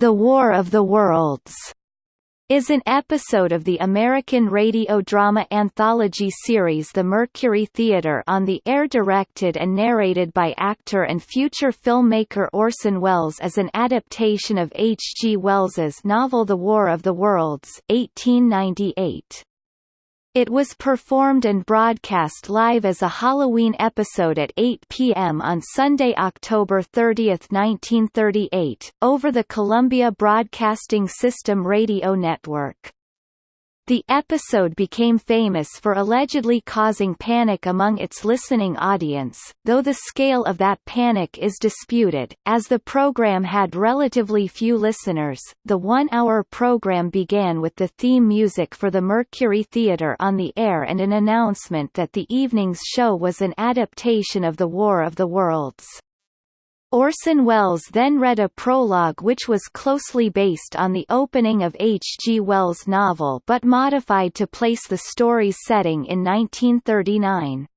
The War of the Worlds is an episode of the American radio drama anthology series The Mercury Theatre on the air directed and narrated by actor and future filmmaker Orson Welles as an adaptation of H. G. Wells's novel The War of the Worlds 1898. It was performed and broadcast live as a Halloween episode at 8 p.m. on Sunday, October 30, 1938, over the Columbia Broadcasting System radio network. The episode became famous for allegedly causing panic among its listening audience, though the scale of that panic is disputed. As the program had relatively few listeners, the one-hour program began with the theme music for the Mercury Theatre on the air and an announcement that the evening's show was an adaptation of The War of the Worlds. Orson Welles then read a prologue which was closely based on the opening of H. G. Wells' novel but modified to place the story's setting in 1939.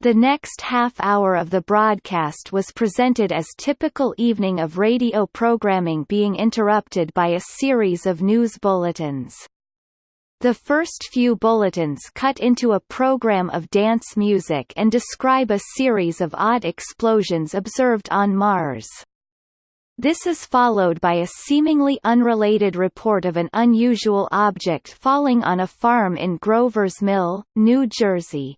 The next half hour of the broadcast was presented as typical evening of radio programming being interrupted by a series of news bulletins. The first few bulletins cut into a program of dance music and describe a series of odd explosions observed on Mars. This is followed by a seemingly unrelated report of an unusual object falling on a farm in Grover's Mill, New Jersey.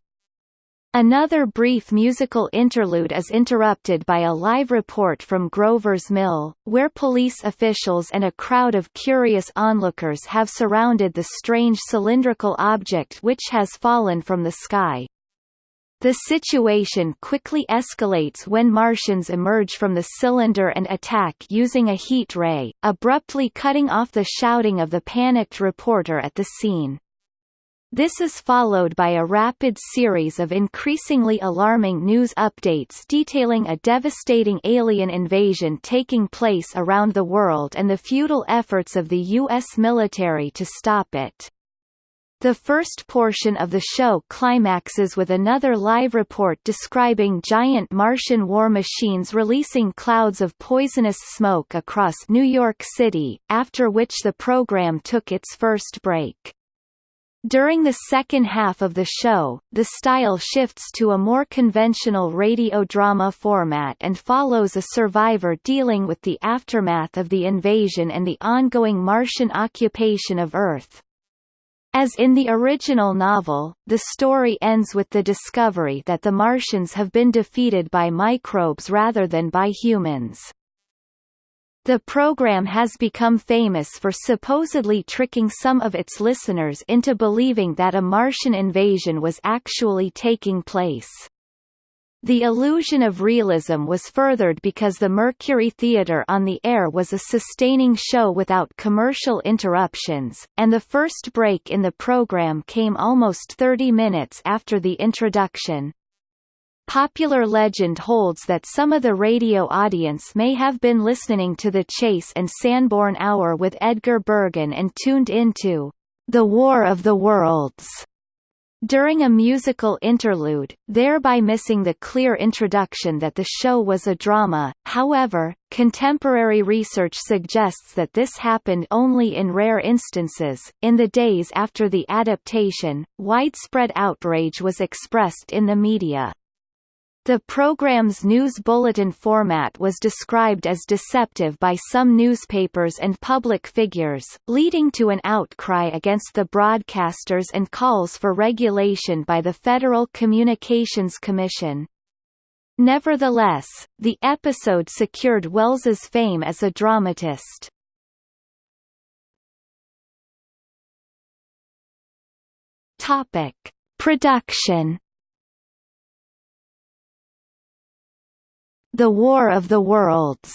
Another brief musical interlude is interrupted by a live report from Grover's Mill, where police officials and a crowd of curious onlookers have surrounded the strange cylindrical object which has fallen from the sky. The situation quickly escalates when Martians emerge from the cylinder and attack using a heat ray, abruptly cutting off the shouting of the panicked reporter at the scene. This is followed by a rapid series of increasingly alarming news updates detailing a devastating alien invasion taking place around the world and the futile efforts of the U.S. military to stop it. The first portion of the show climaxes with another live report describing giant Martian war machines releasing clouds of poisonous smoke across New York City, after which the program took its first break. During the second half of the show, the style shifts to a more conventional radio drama format and follows a survivor dealing with the aftermath of the invasion and the ongoing Martian occupation of Earth. As in the original novel, the story ends with the discovery that the Martians have been defeated by microbes rather than by humans. The program has become famous for supposedly tricking some of its listeners into believing that a Martian invasion was actually taking place. The illusion of realism was furthered because the Mercury Theatre on the air was a sustaining show without commercial interruptions, and the first break in the program came almost 30 minutes after the introduction. Popular legend holds that some of the radio audience may have been listening to the Chase and Sanborn Hour with Edgar Bergen and tuned into The War of the Worlds during a musical interlude, thereby missing the clear introduction that the show was a drama. However, contemporary research suggests that this happened only in rare instances. In the days after the adaptation, widespread outrage was expressed in the media. The program's news bulletin format was described as deceptive by some newspapers and public figures, leading to an outcry against the broadcasters and calls for regulation by the Federal Communications Commission. Nevertheless, the episode secured Welles's fame as a dramatist. Topic: Production The War of the Worlds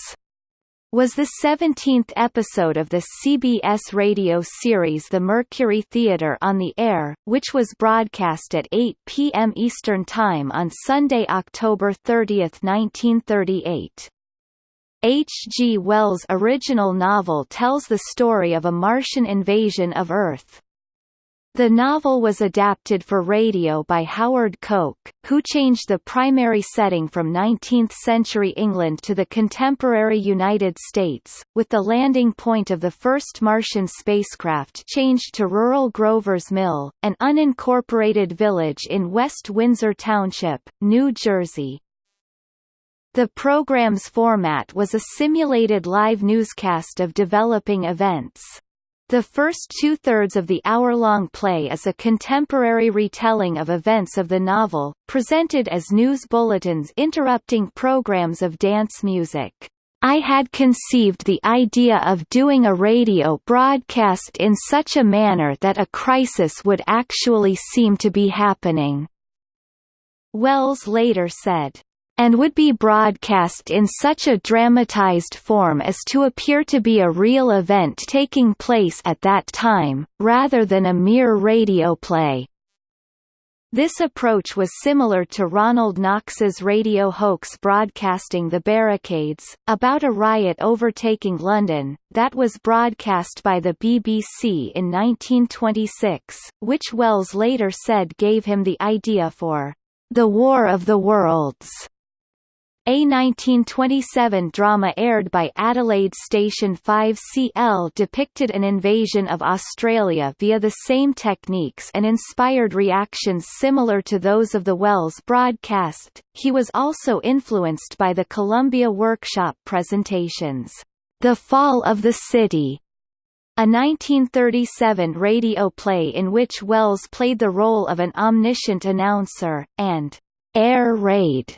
was the 17th episode of the CBS radio series The Mercury Theatre on the Air, which was broadcast at 8 p.m. Eastern Time on Sunday, October 30, 1938. H. G. Wells' original novel tells the story of a Martian invasion of Earth. The novel was adapted for radio by Howard Koch, who changed the primary setting from 19th-century England to the contemporary United States, with the landing point of the first Martian spacecraft changed to rural Grover's Mill, an unincorporated village in West Windsor Township, New Jersey. The program's format was a simulated live newscast of developing events. The first two-thirds of the hour-long play is a contemporary retelling of events of the novel, presented as news bulletins interrupting programs of dance music. I had conceived the idea of doing a radio broadcast in such a manner that a crisis would actually seem to be happening. Welles later said and would be broadcast in such a dramatized form as to appear to be a real event taking place at that time, rather than a mere radio play. This approach was similar to Ronald Knox's radio hoax broadcasting The Barricades, about a riot overtaking London, that was broadcast by the BBC in 1926, which Welles later said gave him the idea for The War of the Worlds. A 1927 drama aired by Adelaide Station 5CL depicted an invasion of Australia via the same techniques and inspired reactions similar to those of the Welles broadcast. He was also influenced by the Columbia Workshop presentations, The Fall of the City, a 1937 radio play in which Welles played the role of an omniscient announcer, and Air Raid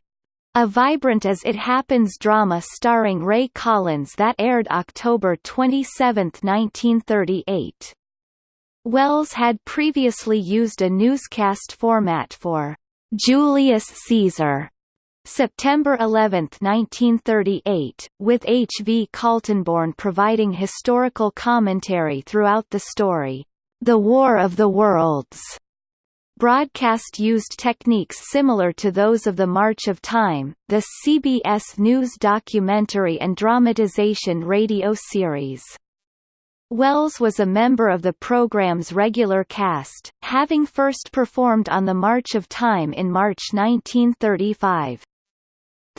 a Vibrant as It Happens drama starring Ray Collins that aired October 27, 1938. Welles had previously used a newscast format for Julius Caesar September 11, 1938, with H. V. Kaltenborn providing historical commentary throughout the story, The War of the Worlds broadcast used techniques similar to those of the March of Time, the CBS News documentary and dramatization radio series. Welles was a member of the program's regular cast, having first performed on The March of Time in March 1935.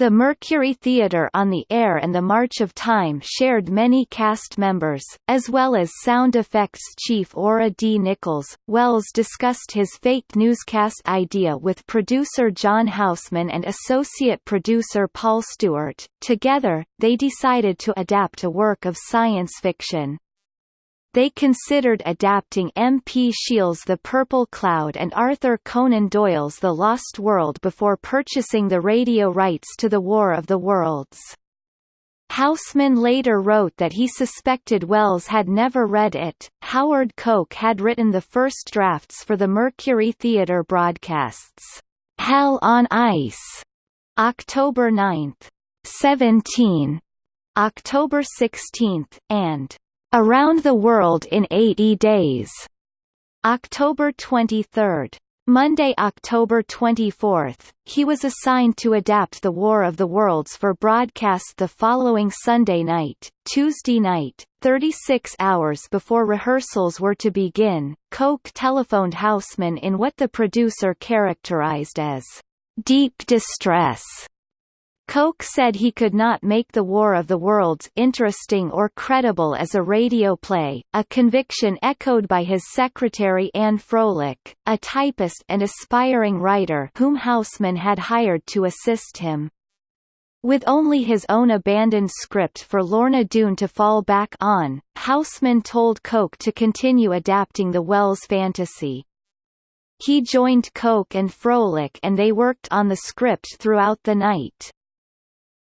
The Mercury Theatre on the Air and the March of Time shared many cast members, as well as sound effects chief Ora D. Nichols. Welles discussed his fake newscast idea with producer John Houseman and associate producer Paul Stewart. Together, they decided to adapt a work of science fiction. They considered adapting M. P. Shiel's The Purple Cloud and Arthur Conan Doyle's The Lost World before purchasing the radio rights to The War of the Worlds. Houseman later wrote that he suspected Welles had never read it. Howard Koch had written the first drafts for the Mercury Theatre broadcasts. Hell on Ice, October 9, 17, October 16, and Around the World in 80 Days, October 23. Monday, October 24, he was assigned to adapt The War of the Worlds for broadcast the following Sunday night, Tuesday night, 36 hours before rehearsals were to begin. Koch telephoned Houseman in what the producer characterized as deep distress Koch said he could not make The War of the Worlds interesting or credible as a radio play, a conviction echoed by his secretary Anne Froelich, a typist and aspiring writer whom Houseman had hired to assist him. With only his own abandoned script for Lorna Doone to fall back on, Houseman told Koch to continue adapting the Wells fantasy. He joined Koch and Froelich and they worked on the script throughout the night.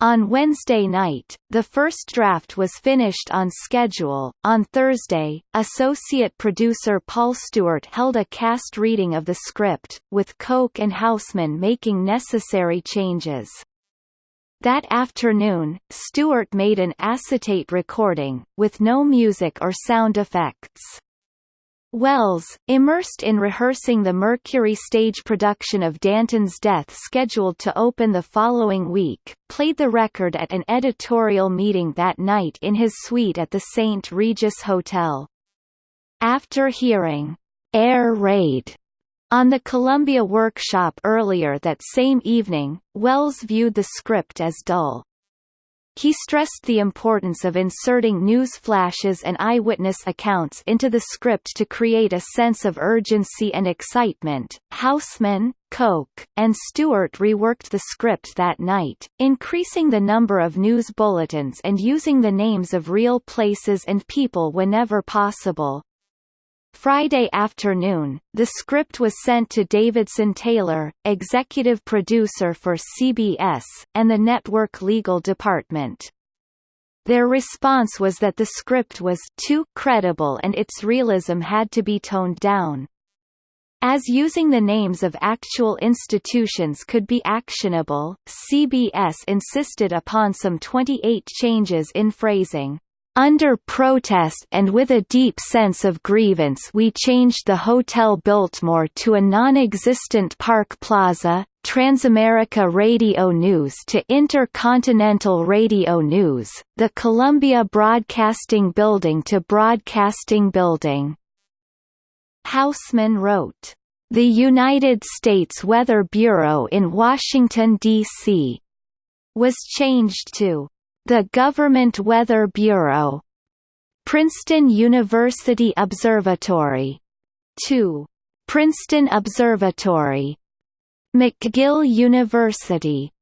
On Wednesday night, the first draft was finished on schedule. On Thursday, associate producer Paul Stewart held a cast reading of the script, with Koch and Houseman making necessary changes. That afternoon, Stewart made an acetate recording, with no music or sound effects. Welles, immersed in rehearsing the Mercury stage production of Danton's Death scheduled to open the following week, played the record at an editorial meeting that night in his suite at the St. Regis Hotel. After hearing, air raid on the Columbia workshop earlier that same evening, Welles viewed the script as dull. He stressed the importance of inserting news flashes and eyewitness accounts into the script to create a sense of urgency and excitement. Houseman, Koch, and Stewart reworked the script that night, increasing the number of news bulletins and using the names of real places and people whenever possible. Friday afternoon, the script was sent to Davidson Taylor, executive producer for CBS, and the network legal department. Their response was that the script was too credible and its realism had to be toned down. As using the names of actual institutions could be actionable, CBS insisted upon some 28 changes in phrasing. Under protest and with a deep sense of grievance we changed the Hotel Biltmore to a non-existent Park Plaza, Transamerica Radio News to Intercontinental Radio News, the Columbia Broadcasting Building to Broadcasting Building. Houseman wrote, "...the United States Weather Bureau in Washington, D.C. was changed to the Government Weather Bureau. Princeton University Observatory. 2. Princeton Observatory. McGill University.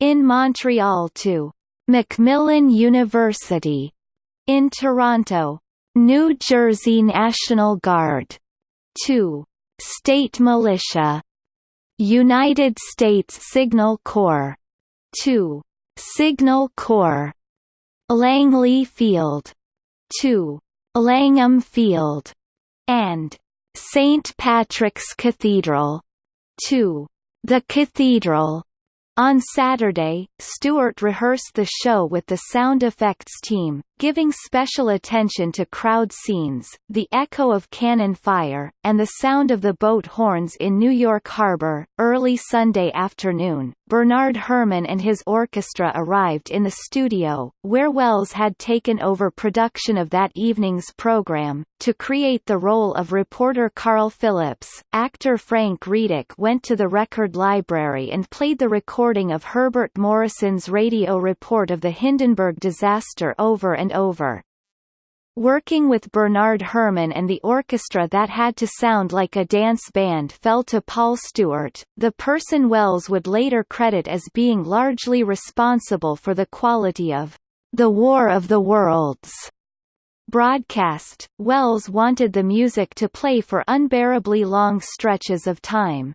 In Montreal 2. Macmillan University. In Toronto. New Jersey National Guard. 2. State Militia. United States Signal Corps. 2. Signal Corps. Langley Field. 2. Langham Field. And. St. Patrick's Cathedral. To The Cathedral. On Saturday, Stewart rehearsed the show with the sound effects team, giving special attention to crowd scenes, the echo of cannon fire, and the sound of the boat horns in New York Harbor. Early Sunday afternoon, Bernard Herrmann and his orchestra arrived in the studio, where Welles had taken over production of that evening's program. To create the role of reporter Carl Phillips, actor Frank Readick went to the record library and played the recording of Herbert Morrison's radio report of the Hindenburg disaster over and over. Working with Bernard Herrmann and the orchestra that had to sound like a dance band fell to Paul Stewart, the person Welles would later credit as being largely responsible for the quality of The War of the Worlds broadcast. Welles wanted the music to play for unbearably long stretches of time.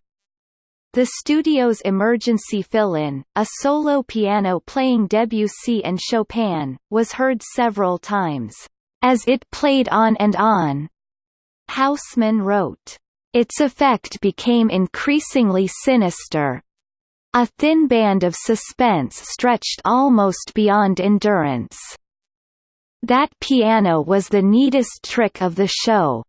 The studio's emergency fill-in, a solo piano playing Debussy and Chopin, was heard several times, as it played on and on. Houseman wrote, Its effect became increasingly sinister. A thin band of suspense stretched almost beyond endurance. That piano was the neatest trick of the show.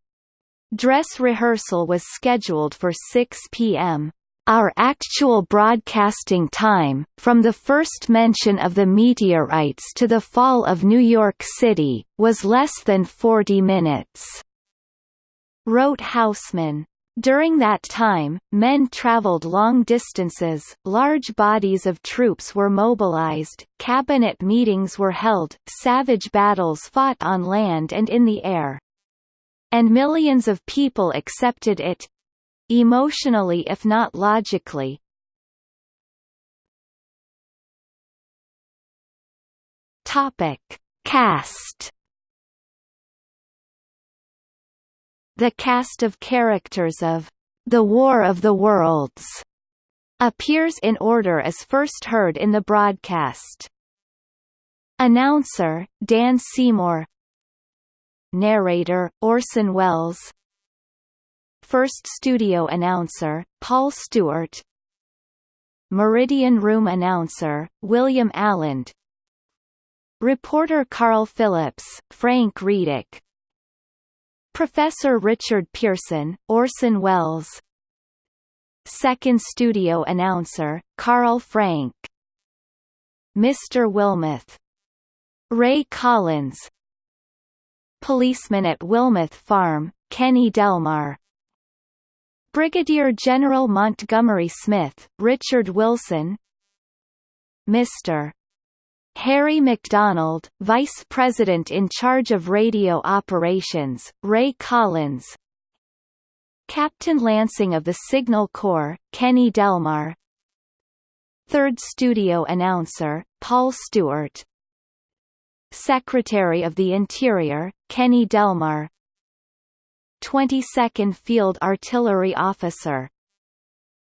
Dress rehearsal was scheduled for 6 p.m. Our actual broadcasting time, from the first mention of the meteorites to the fall of New York City, was less than 40 minutes. Wrote Houseman. During that time, men traveled long distances, large bodies of troops were mobilized, cabinet meetings were held, savage battles fought on land and in the air. And millions of people accepted it, emotionally if not logically. Topic: Cast. The cast of characters of The War of the Worlds appears in order as first heard in the broadcast. Announcer, Dan Seymour Narrator, Orson Welles First studio announcer, Paul Stewart. Meridian Room announcer, William Alland Reporter Carl Phillips, Frank Readick Professor Richard Pearson, Orson Welles. Second studio announcer, Carl Frank. Mr. Wilmoth. Ray Collins. Policeman at Wilmoth Farm, Kenny Delmar Brigadier General Montgomery Smith, Richard Wilson Mr. Harry MacDonald, Vice President in charge of radio operations, Ray Collins Captain Lansing of the Signal Corps, Kenny Delmar Third studio announcer, Paul Stewart Secretary of the Interior, Kenny Delmar 22nd Field Artillery Officer.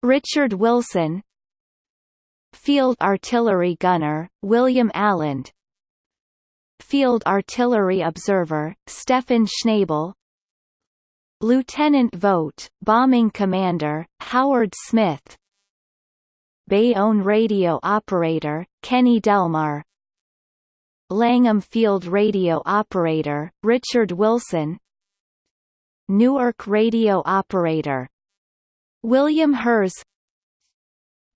Richard Wilson. Field Artillery Gunner, William Alland Field Artillery Observer, Stefan Schnabel. Lieutenant Vogt, Bombing Commander, Howard Smith. Bayonne Radio Operator, Kenny Delmar. Langham Field Radio Operator, Richard Wilson Newark Radio Operator. William Herz.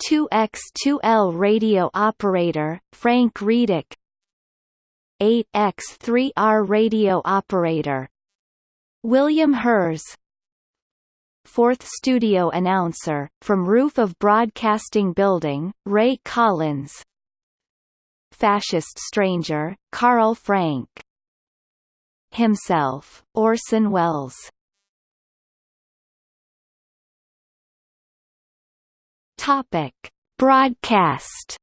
2X2L radio operator, Frank Readick 8X3R radio operator. William Herz. Fourth studio announcer, from roof of broadcasting building, Ray Collins. Fascist stranger, Carl Frank. Himself, Orson Welles Topic: Broadcast.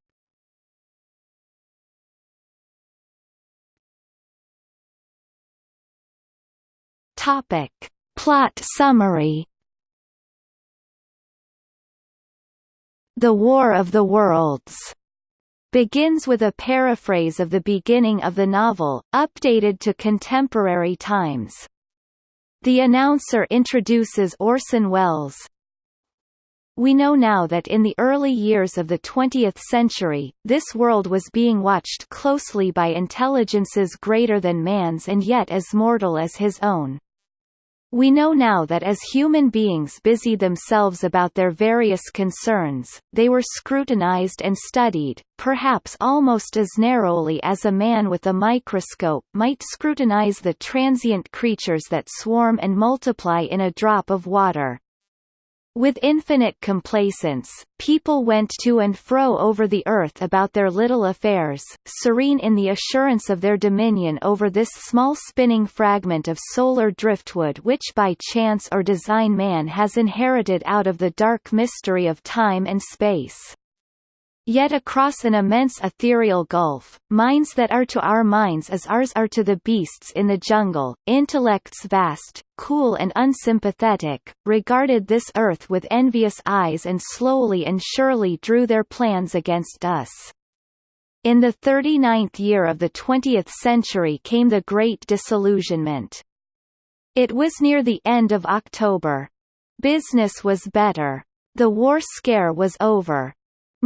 Topic: Plot summary. The War of the Worlds begins with a paraphrase of the beginning of the novel, updated to contemporary times. The announcer introduces Orson Welles, we know now that in the early years of the 20th century, this world was being watched closely by intelligences greater than man's and yet as mortal as his own. We know now that as human beings busied themselves about their various concerns, they were scrutinized and studied, perhaps almost as narrowly as a man with a microscope might scrutinize the transient creatures that swarm and multiply in a drop of water. With infinite complacence, people went to and fro over the earth about their little affairs, serene in the assurance of their dominion over this small spinning fragment of solar driftwood which by chance or design man has inherited out of the dark mystery of time and space. Yet across an immense ethereal gulf, minds that are to our minds as ours are to the beasts in the jungle, intellects vast, cool and unsympathetic, regarded this earth with envious eyes and slowly and surely drew their plans against us. In the 39th year of the 20th century came the Great Disillusionment. It was near the end of October. Business was better. The war scare was over.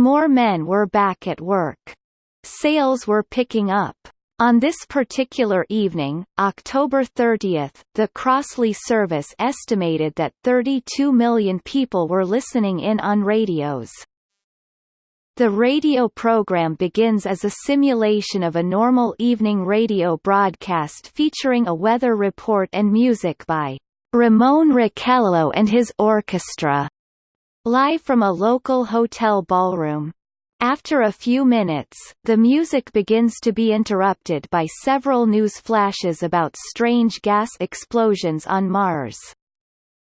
More men were back at work. Sales were picking up. On this particular evening, October 30, the Crossley service estimated that 32 million people were listening in on radios. The radio program begins as a simulation of a normal evening radio broadcast featuring a weather report and music by Ramon Raquello and his orchestra. Live from a local hotel ballroom. After a few minutes, the music begins to be interrupted by several news flashes about strange gas explosions on Mars.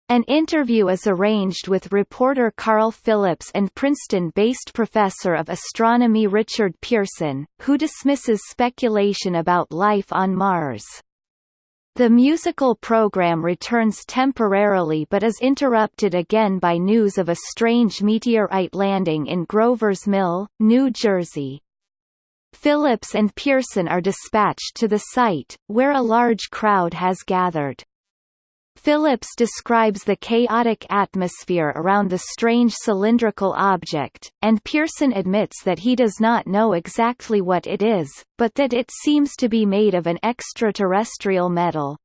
An interview is arranged with reporter Carl Phillips and Princeton-based professor of astronomy Richard Pearson, who dismisses speculation about life on Mars. The musical program returns temporarily but is interrupted again by news of a strange meteorite landing in Grover's Mill, New Jersey. Phillips and Pearson are dispatched to the site, where a large crowd has gathered. Phillips describes the chaotic atmosphere around the strange cylindrical object, and Pearson admits that he does not know exactly what it is, but that it seems to be made of an extraterrestrial metal.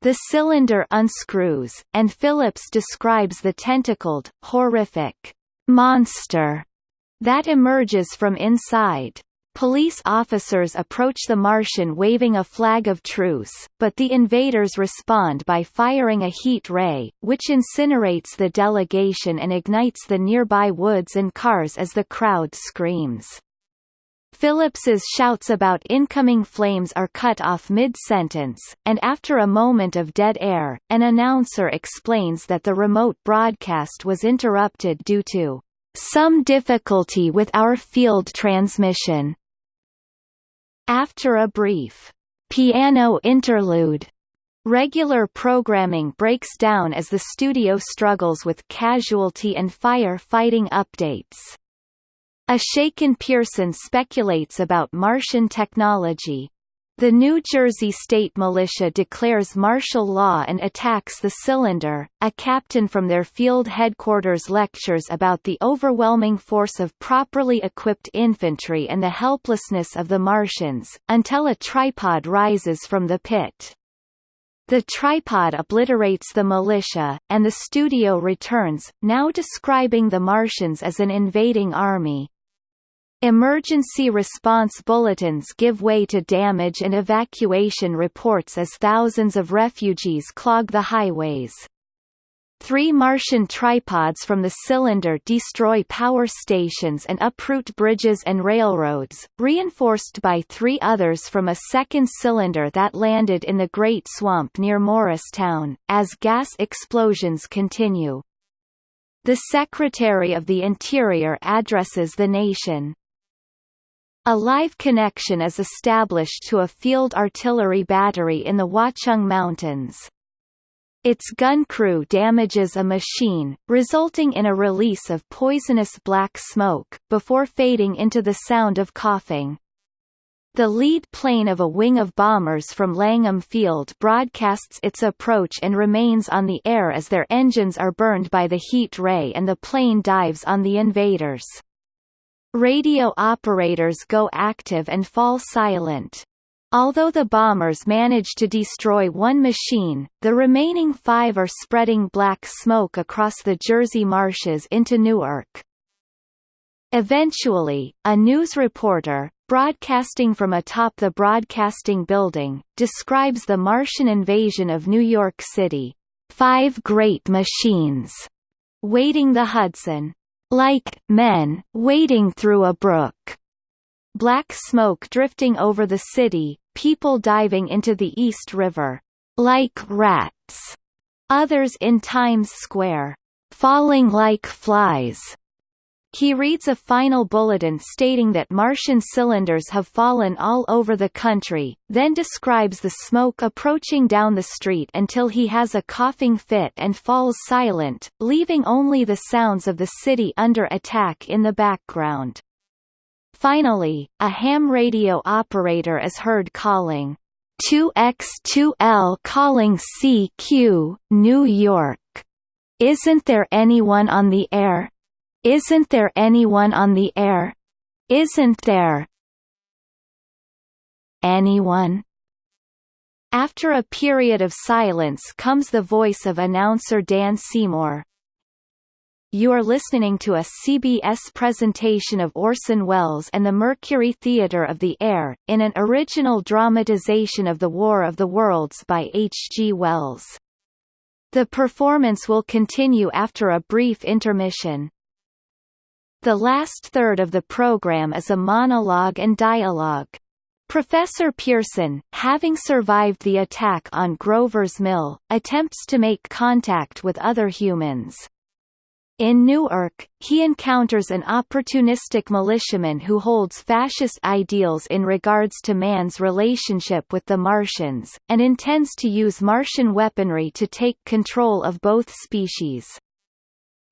The cylinder unscrews, and Phillips describes the tentacled, horrific monster that emerges from inside. Police officers approach the Martian waving a flag of truce, but the invaders respond by firing a heat ray, which incinerates the delegation and ignites the nearby woods and cars as the crowd screams. Phillips's shouts about incoming flames are cut off mid-sentence, and after a moment of dead air, an announcer explains that the remote broadcast was interrupted due to some difficulty with our field transmission. After a brief piano interlude, regular programming breaks down as the studio struggles with casualty and fire fighting updates. A shaken Pearson speculates about Martian technology, the New Jersey State Militia declares martial law and attacks the cylinder. A captain from their field headquarters lectures about the overwhelming force of properly equipped infantry and the helplessness of the Martians, until a tripod rises from the pit. The tripod obliterates the militia, and the studio returns, now describing the Martians as an invading army. Emergency response bulletins give way to damage and evacuation reports as thousands of refugees clog the highways. Three Martian tripods from the cylinder destroy power stations and uproot bridges and railroads, reinforced by three others from a second cylinder that landed in the Great Swamp near Morristown, as gas explosions continue. The Secretary of the Interior addresses the nation. A live connection is established to a field artillery battery in the Watchung Mountains. Its gun crew damages a machine, resulting in a release of poisonous black smoke, before fading into the sound of coughing. The lead plane of a wing of bombers from Langham Field broadcasts its approach and remains on the air as their engines are burned by the heat ray and the plane dives on the invaders. Radio operators go active and fall silent. Although the bombers manage to destroy one machine, the remaining five are spreading black smoke across the Jersey marshes into Newark. Eventually, a news reporter, broadcasting from atop the broadcasting building, describes the Martian invasion of New York City. Five great machines, wading the Hudson, like men wading through a brook. Black smoke drifting over the city, people diving into the East River, like rats. Others in Times Square, falling like flies. He reads a final bulletin stating that Martian cylinders have fallen all over the country, then describes the smoke approaching down the street until he has a coughing fit and falls silent, leaving only the sounds of the city under attack in the background. Finally, a ham radio operator is heard calling 2X2L calling CQ, New York. Isn't there anyone on the air? Isn't there anyone on the air? Isn't there anyone? After a period of silence comes the voice of announcer Dan Seymour. You are listening to a CBS presentation of Orson Welles and the Mercury Theatre of the Air, in an original dramatization of The War of the Worlds by H. G. Wells. The performance will continue after a brief intermission. The last third of the program is a monologue and dialogue. Professor Pearson, having survived the attack on Grover's Mill, attempts to make contact with other humans. In Newark, he encounters an opportunistic militiaman who holds fascist ideals in regards to man's relationship with the Martians, and intends to use Martian weaponry to take control of both species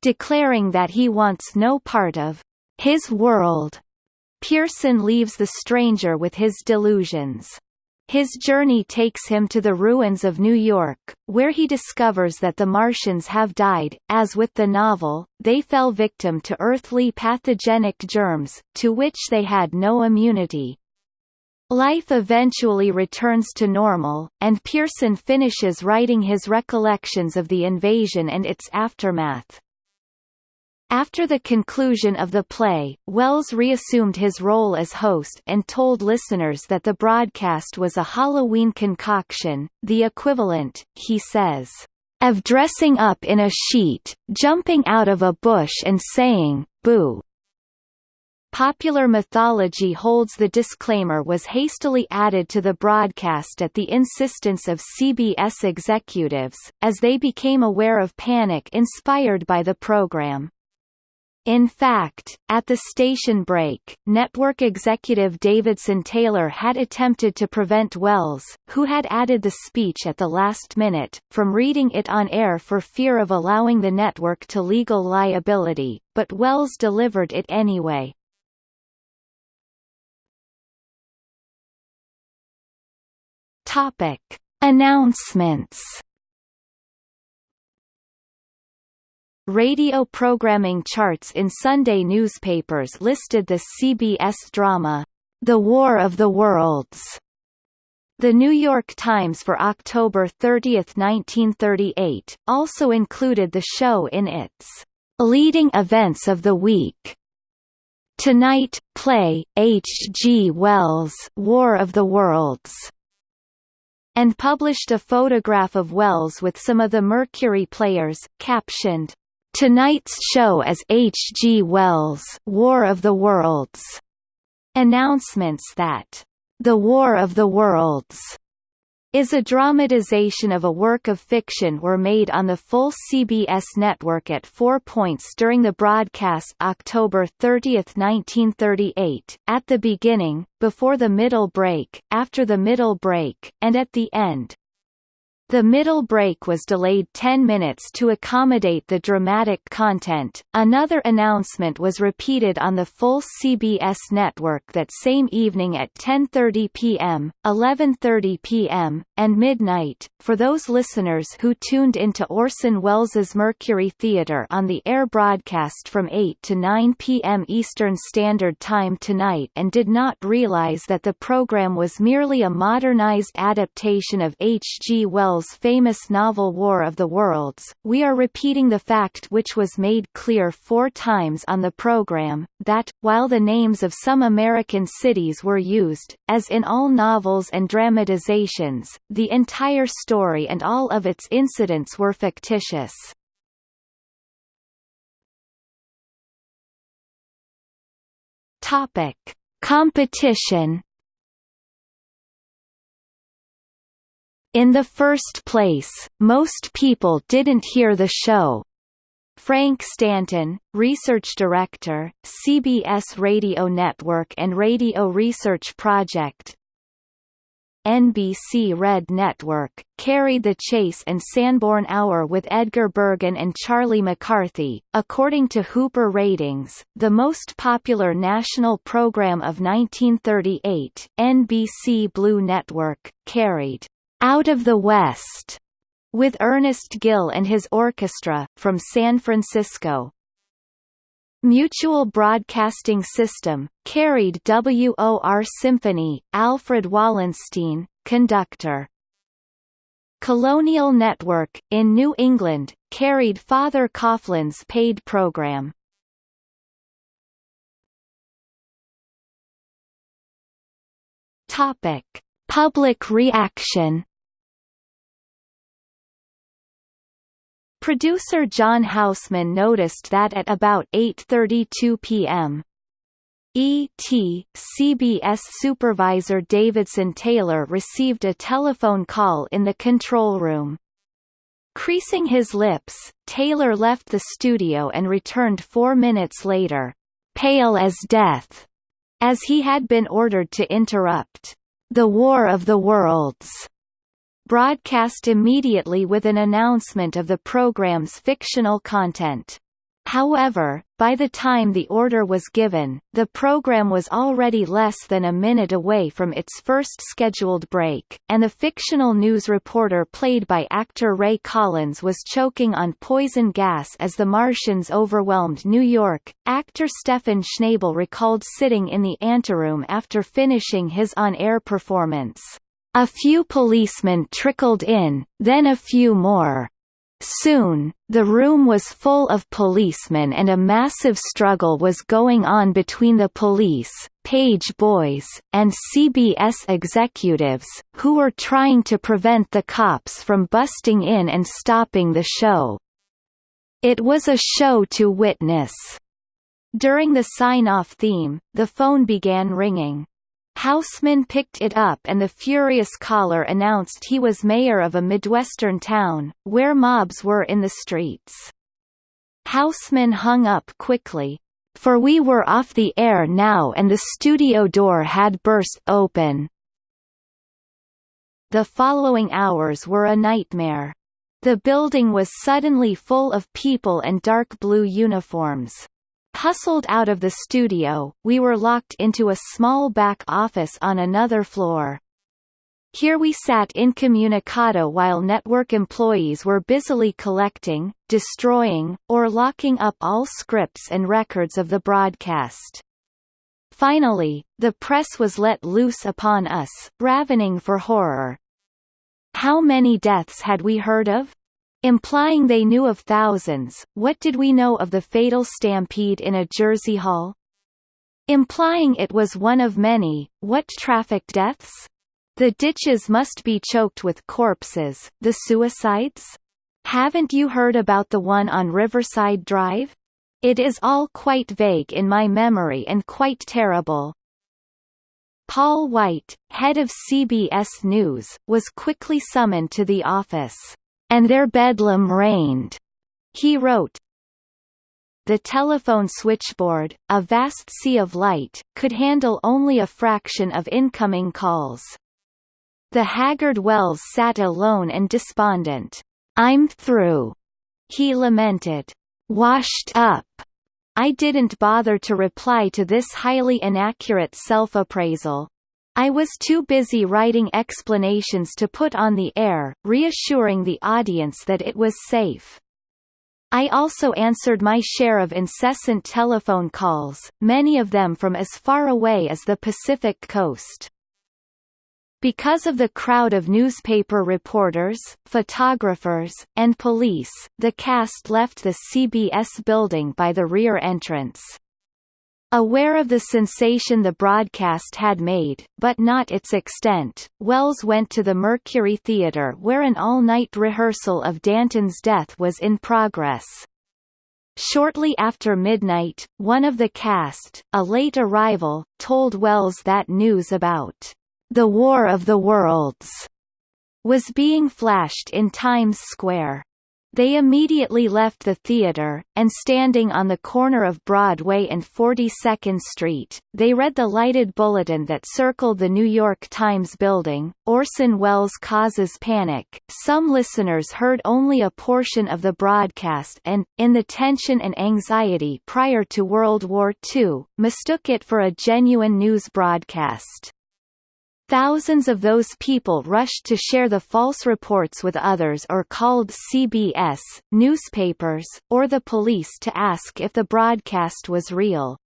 declaring that he wants no part of his world. Pearson leaves the stranger with his delusions. His journey takes him to the ruins of New York, where he discovers that the Martians have died. As with the novel, they fell victim to earthly pathogenic germs, to which they had no immunity. Life eventually returns to normal, and Pearson finishes writing his recollections of the invasion and its aftermath. After the conclusion of the play, Welles reassumed his role as host and told listeners that the broadcast was a Halloween concoction, the equivalent, he says, of dressing up in a sheet, jumping out of a bush and saying, boo. Popular mythology holds the disclaimer was hastily added to the broadcast at the insistence of CBS executives, as they became aware of panic inspired by the program. In fact, at the station break, network executive Davidson Taylor had attempted to prevent Welles, who had added the speech at the last minute, from reading it on air for fear of allowing the network to legal liability, but Welles delivered it anyway. Topic. Announcements Radio programming charts in Sunday newspapers listed the CBS drama, The War of the Worlds. The New York Times for October 30, 1938, also included the show in its leading events of the week. Tonight, play H. G. Wells' War of the Worlds and published a photograph of Welles with some of the Mercury players, captioned, Tonight's show as H. G. Wells' War of the Worlds. Announcements that The War of the Worlds is a dramatization of a work of fiction were made on the full CBS network at four points during the broadcast October 30, 1938, at the beginning, before the middle break, after the middle break, and at the end. The middle break was delayed 10 minutes to accommodate the dramatic content. Another announcement was repeated on the full CBS network that same evening at 10:30 p.m., 11:30 p.m., and midnight. For those listeners who tuned into Orson Welles's Mercury Theatre on the air broadcast from 8 to 9 p.m. Eastern Standard Time tonight and did not realize that the program was merely a modernized adaptation of H. G. Wells' famous novel War of the Worlds, we are repeating the fact which was made clear four times on the program, that, while the names of some American cities were used, as in all novels and dramatizations, the entire story and all of its incidents were fictitious. Topic. Competition In the first place, most people didn't hear the show. Frank Stanton, research director, CBS Radio Network and Radio Research Project, NBC Red Network, carried the Chase and Sanborn Hour with Edgar Bergen and Charlie McCarthy. According to Hooper ratings, the most popular national program of 1938, NBC Blue Network, carried out of the West, with Ernest Gill and his orchestra, from San Francisco. Mutual Broadcasting System, carried WOR Symphony, Alfred Wallenstein, conductor. Colonial Network, in New England, carried Father Coughlin's paid program. Topic. Public reaction Producer John Houseman noticed that at about 8.32 p.m. ET, CBS supervisor Davidson Taylor received a telephone call in the control room. Creasing his lips, Taylor left the studio and returned four minutes later, pale as death, as he had been ordered to interrupt the War of the Worlds broadcast immediately with an announcement of the program's fictional content. However, by the time the order was given, the program was already less than a minute away from its first scheduled break, and the fictional news reporter played by actor Ray Collins was choking on poison gas as the Martians overwhelmed New York. Actor Stefan Schnabel recalled sitting in the anteroom after finishing his on-air performance. A few policemen trickled in, then a few more. Soon, the room was full of policemen and a massive struggle was going on between the police, page boys, and CBS executives, who were trying to prevent the cops from busting in and stopping the show. It was a show to witness. During the sign-off theme, the phone began ringing. Houseman picked it up and the furious caller announced he was mayor of a Midwestern town, where mobs were in the streets. Houseman hung up quickly. For we were off the air now and the studio door had burst open. The following hours were a nightmare. The building was suddenly full of people and dark blue uniforms. Hustled out of the studio, we were locked into a small back office on another floor. Here we sat incommunicado while network employees were busily collecting, destroying, or locking up all scripts and records of the broadcast. Finally, the press was let loose upon us, ravening for horror. How many deaths had we heard of? Implying they knew of thousands, what did we know of the fatal stampede in a Jersey Hall? Implying it was one of many, what traffic deaths? The ditches must be choked with corpses, the suicides? Haven't you heard about the one on Riverside Drive? It is all quite vague in my memory and quite terrible. Paul White, head of CBS News, was quickly summoned to the office and their bedlam reigned. He wrote, the telephone switchboard, a vast sea of light, could handle only a fraction of incoming calls. The haggard Welles sat alone and despondent. I'm through. He lamented. Washed up. I didn't bother to reply to this highly inaccurate self-appraisal. I was too busy writing explanations to put on the air, reassuring the audience that it was safe. I also answered my share of incessant telephone calls, many of them from as far away as the Pacific coast. Because of the crowd of newspaper reporters, photographers, and police, the cast left the CBS building by the rear entrance. Aware of the sensation the broadcast had made, but not its extent, Welles went to the Mercury Theatre where an all-night rehearsal of Danton's death was in progress. Shortly after midnight, one of the cast, a late arrival, told Welles that news about the War of the Worlds was being flashed in Times Square. They immediately left the theater, and standing on the corner of Broadway and 42nd Street, they read the lighted bulletin that circled the New York Times building, Orson Welles causes panic. Some listeners heard only a portion of the broadcast and, in the tension and anxiety prior to World War II, mistook it for a genuine news broadcast. Thousands of those people rushed to share the false reports with others or called CBS, newspapers, or the police to ask if the broadcast was real.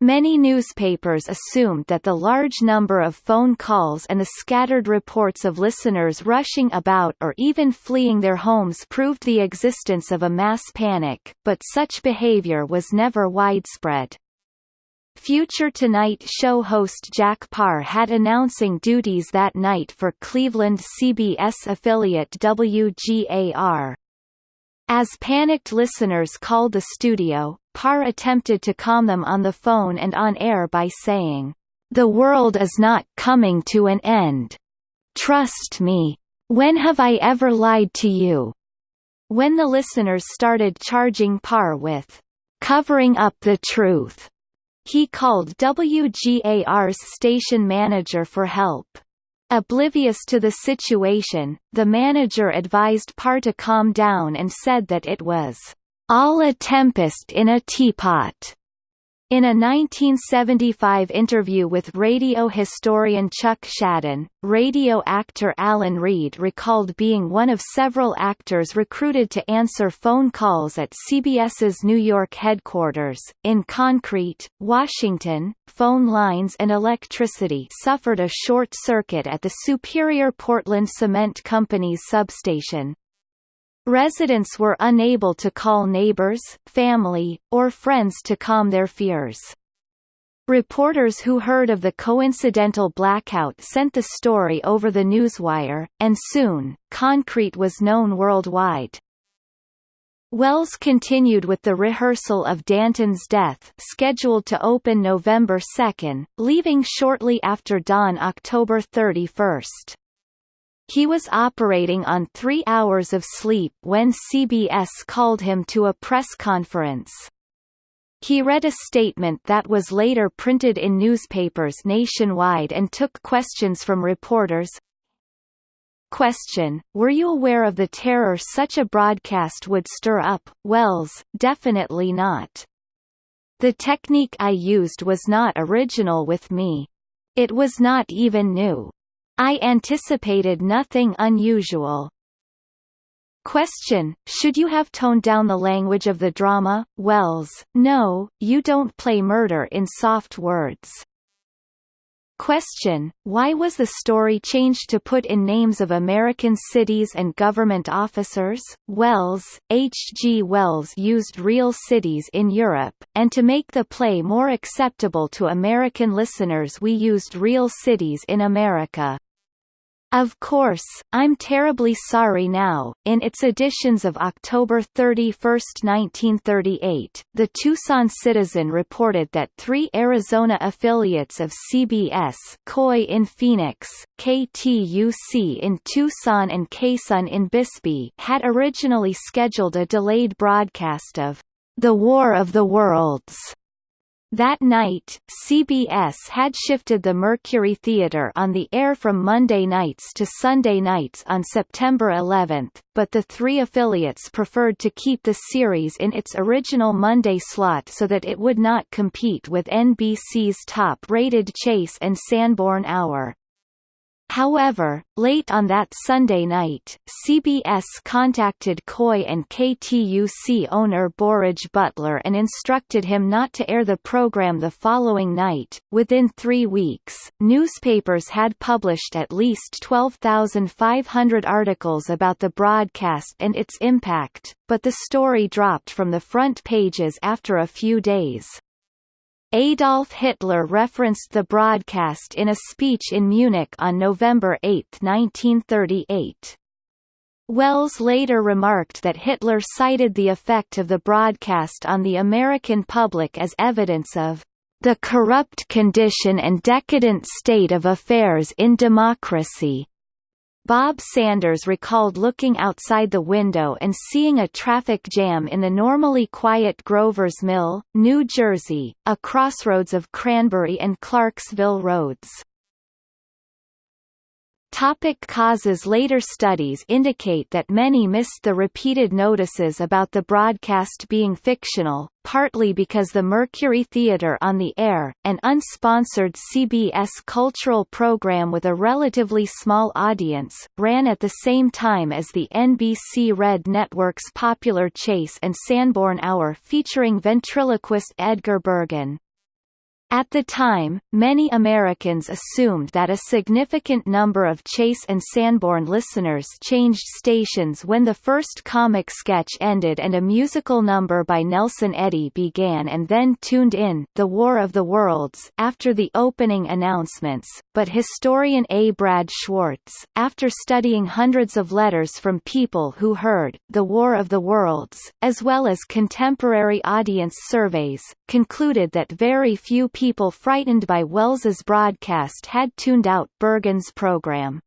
Many newspapers assumed that the large number of phone calls and the scattered reports of listeners rushing about or even fleeing their homes proved the existence of a mass panic, but such behavior was never widespread. Future Tonight show host Jack Paar had announcing duties that night for Cleveland CBS affiliate WGAR. As panicked listeners called the studio, Paar attempted to calm them on the phone and on air by saying, "The world is not coming to an end. Trust me. When have I ever lied to you?" When the listeners started charging Paar with covering up the truth, he called WGAR's station manager for help. Oblivious to the situation, the manager advised Paar to calm down and said that it was all a tempest in a teapot. In a 1975 interview with radio historian Chuck Schaden, radio actor Alan Reed recalled being one of several actors recruited to answer phone calls at CBS's New York headquarters. In concrete, Washington, phone lines and electricity suffered a short circuit at the Superior Portland Cement Company's substation, Residents were unable to call neighbors, family, or friends to calm their fears. Reporters who heard of the coincidental blackout sent the story over the newswire, and soon, concrete was known worldwide. Welles continued with the rehearsal of Danton's death scheduled to open November 2, leaving shortly after dawn October 31. He was operating on three hours of sleep when CBS called him to a press conference. He read a statement that was later printed in newspapers nationwide and took questions from reporters. Question, were you aware of the terror such a broadcast would stir up? Welles, definitely not. The technique I used was not original with me. It was not even new. I anticipated nothing unusual. Question, should you have toned down the language of the drama? Welles, no, you don't play murder in soft words. Question, why was the story changed to put in names of American cities and government officers? Welles, H. G. Wells used real cities in Europe, and to make the play more acceptable to American listeners we used real cities in America. Of course, I'm terribly sorry now. In its editions of October 31, 1938, the Tucson Citizen reported that three Arizona affiliates of CBS KOY in Phoenix, KTUC in Tucson and KSUN in Bisbee had originally scheduled a delayed broadcast of The War of the Worlds that night, CBS had shifted the Mercury Theatre on the air from Monday nights to Sunday nights on September 11, but the three affiliates preferred to keep the series in its original Monday slot so that it would not compete with NBC's top-rated Chase and Sanborn Hour. However, late on that Sunday night, CBS contacted KOY and KTUC owner Burridge Butler and instructed him not to air the program the following night. Within three weeks, newspapers had published at least 12,500 articles about the broadcast and its impact, but the story dropped from the front pages after a few days. Adolf Hitler referenced the broadcast in a speech in Munich on November 8, 1938. Welles later remarked that Hitler cited the effect of the broadcast on the American public as evidence of the corrupt condition and decadent state of affairs in democracy. Bob Sanders recalled looking outside the window and seeing a traffic jam in the normally quiet Grover's Mill, New Jersey, a crossroads of Cranbury and Clarksville roads. Topic causes Later studies indicate that many missed the repeated notices about the broadcast being fictional, partly because the Mercury Theatre on the air, an unsponsored CBS cultural program with a relatively small audience, ran at the same time as the NBC Red Network's popular Chase and Sanborn Hour featuring ventriloquist Edgar Bergen. At the time, many Americans assumed that a significant number of Chase and Sanborn listeners changed stations when the first comic sketch ended and a musical number by Nelson Eddy began and then tuned in The War of the Worlds after the opening announcements, but historian A. Brad Schwartz, after studying hundreds of letters from people who heard The War of the Worlds, as well as contemporary audience surveys, concluded that very few people people frightened by Welles's broadcast had tuned out Bergen's program.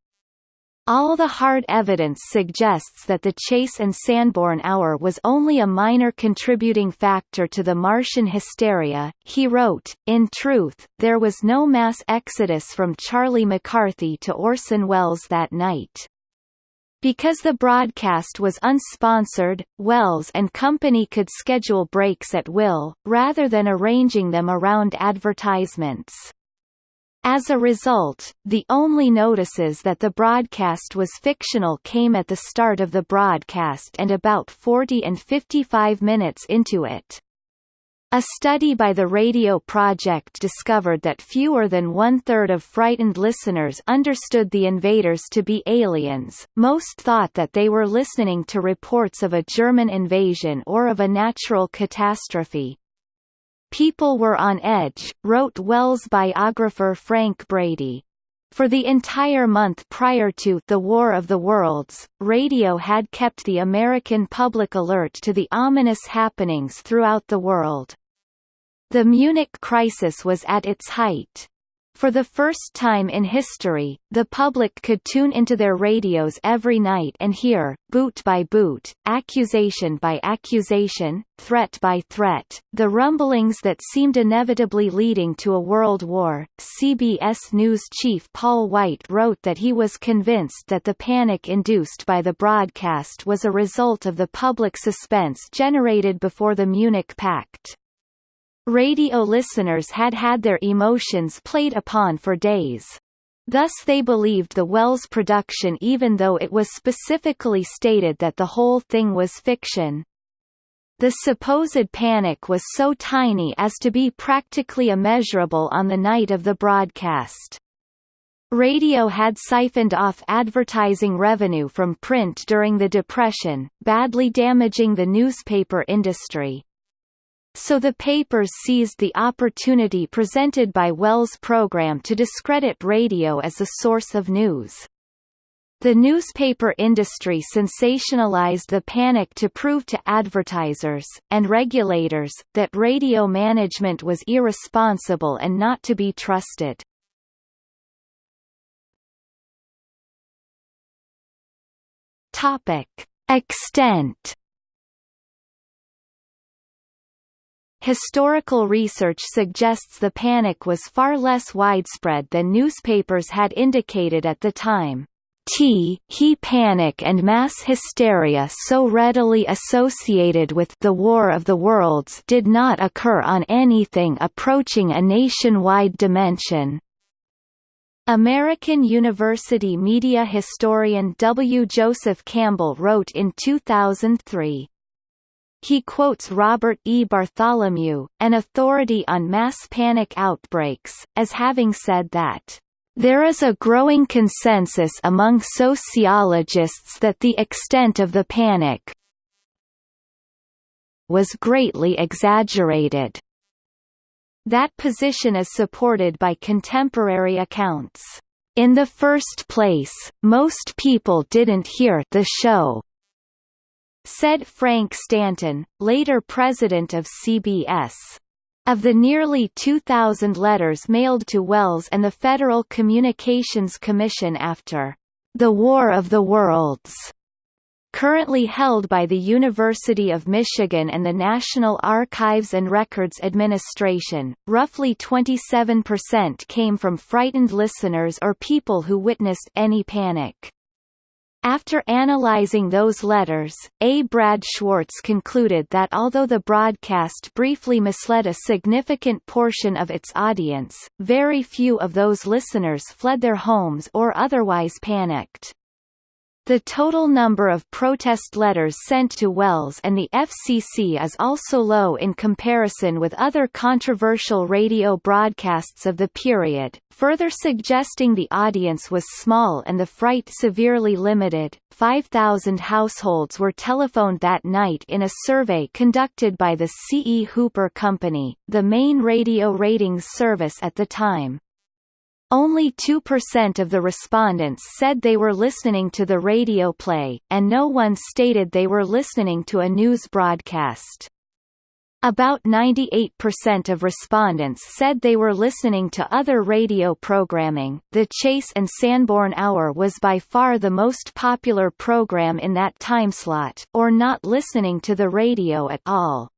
All the hard evidence suggests that the Chase and Sanborn hour was only a minor contributing factor to the Martian hysteria. He wrote, In truth, there was no mass exodus from Charlie McCarthy to Orson Welles that night. Because the broadcast was unsponsored, Welles and company could schedule breaks at will, rather than arranging them around advertisements. As a result, the only notices that the broadcast was fictional came at the start of the broadcast and about 40 and 55 minutes into it. A study by the Radio Project discovered that fewer than one-third of frightened listeners understood the invaders to be aliens, most thought that they were listening to reports of a German invasion or of a natural catastrophe. People were on edge, wrote Welles biographer Frank Brady. For the entire month prior to The War of the Worlds, radio had kept the American public alert to the ominous happenings throughout the world. The Munich crisis was at its height. For the first time in history, the public could tune into their radios every night and hear, boot by boot, accusation by accusation, threat by threat, the rumblings that seemed inevitably leading to a world war. CBS News chief Paul White wrote that he was convinced that the panic induced by the broadcast was a result of the public suspense generated before the Munich Pact. Radio listeners had had their emotions played upon for days. Thus they believed the Welles production even though it was specifically stated that the whole thing was fiction. The supposed panic was so tiny as to be practically immeasurable on the night of the broadcast. Radio had siphoned off advertising revenue from print during the Depression, badly damaging the newspaper industry. So the papers seized the opportunity presented by Welles' program to discredit radio as a source of news. The newspaper industry sensationalized the panic to prove to advertisers, and regulators, that radio management was irresponsible and not to be trusted. Topic. Extent Historical research suggests the panic was far less widespread than newspapers had indicated at the time. T he panic and mass hysteria so readily associated with the War of the Worlds did not occur on anything approaching a nationwide dimension. American University media historian W. Joseph Campbell wrote in 2003, he quotes Robert E. Bartholomew, an authority on mass panic outbreaks, as having said that there is a growing consensus among sociologists that the extent of the panic was greatly exaggerated. That position is supported by contemporary accounts. In the first place, most people didn't hear the show, said Frank Stanton, later president of CBS. Of the nearly 2,000 letters mailed to Welles and the Federal Communications Commission after the War of the Worlds, currently held by the University of Michigan and the National Archives and Records Administration, roughly 27% came from frightened listeners or people who witnessed any panic. After analyzing those letters, A. Brad Schwartz concluded that although the broadcast briefly misled a significant portion of its audience, very few of those listeners fled their homes or otherwise panicked. The total number of protest letters sent to Welles and the FCC is also low in comparison with other controversial radio broadcasts of the period, further suggesting the audience was small and the fright severely limited. 5,000 households were telephoned that night in a survey conducted by the C. E. Hooper Company, the main radio ratings service at the time. Only 2% of the respondents said they were listening to the radio play, and no one stated they were listening to a news broadcast. About 98% of respondents said they were listening to other radio programming. The Chase and Sanborn Hour was by far the most popular program in that timeslot, or not listening to the radio at all.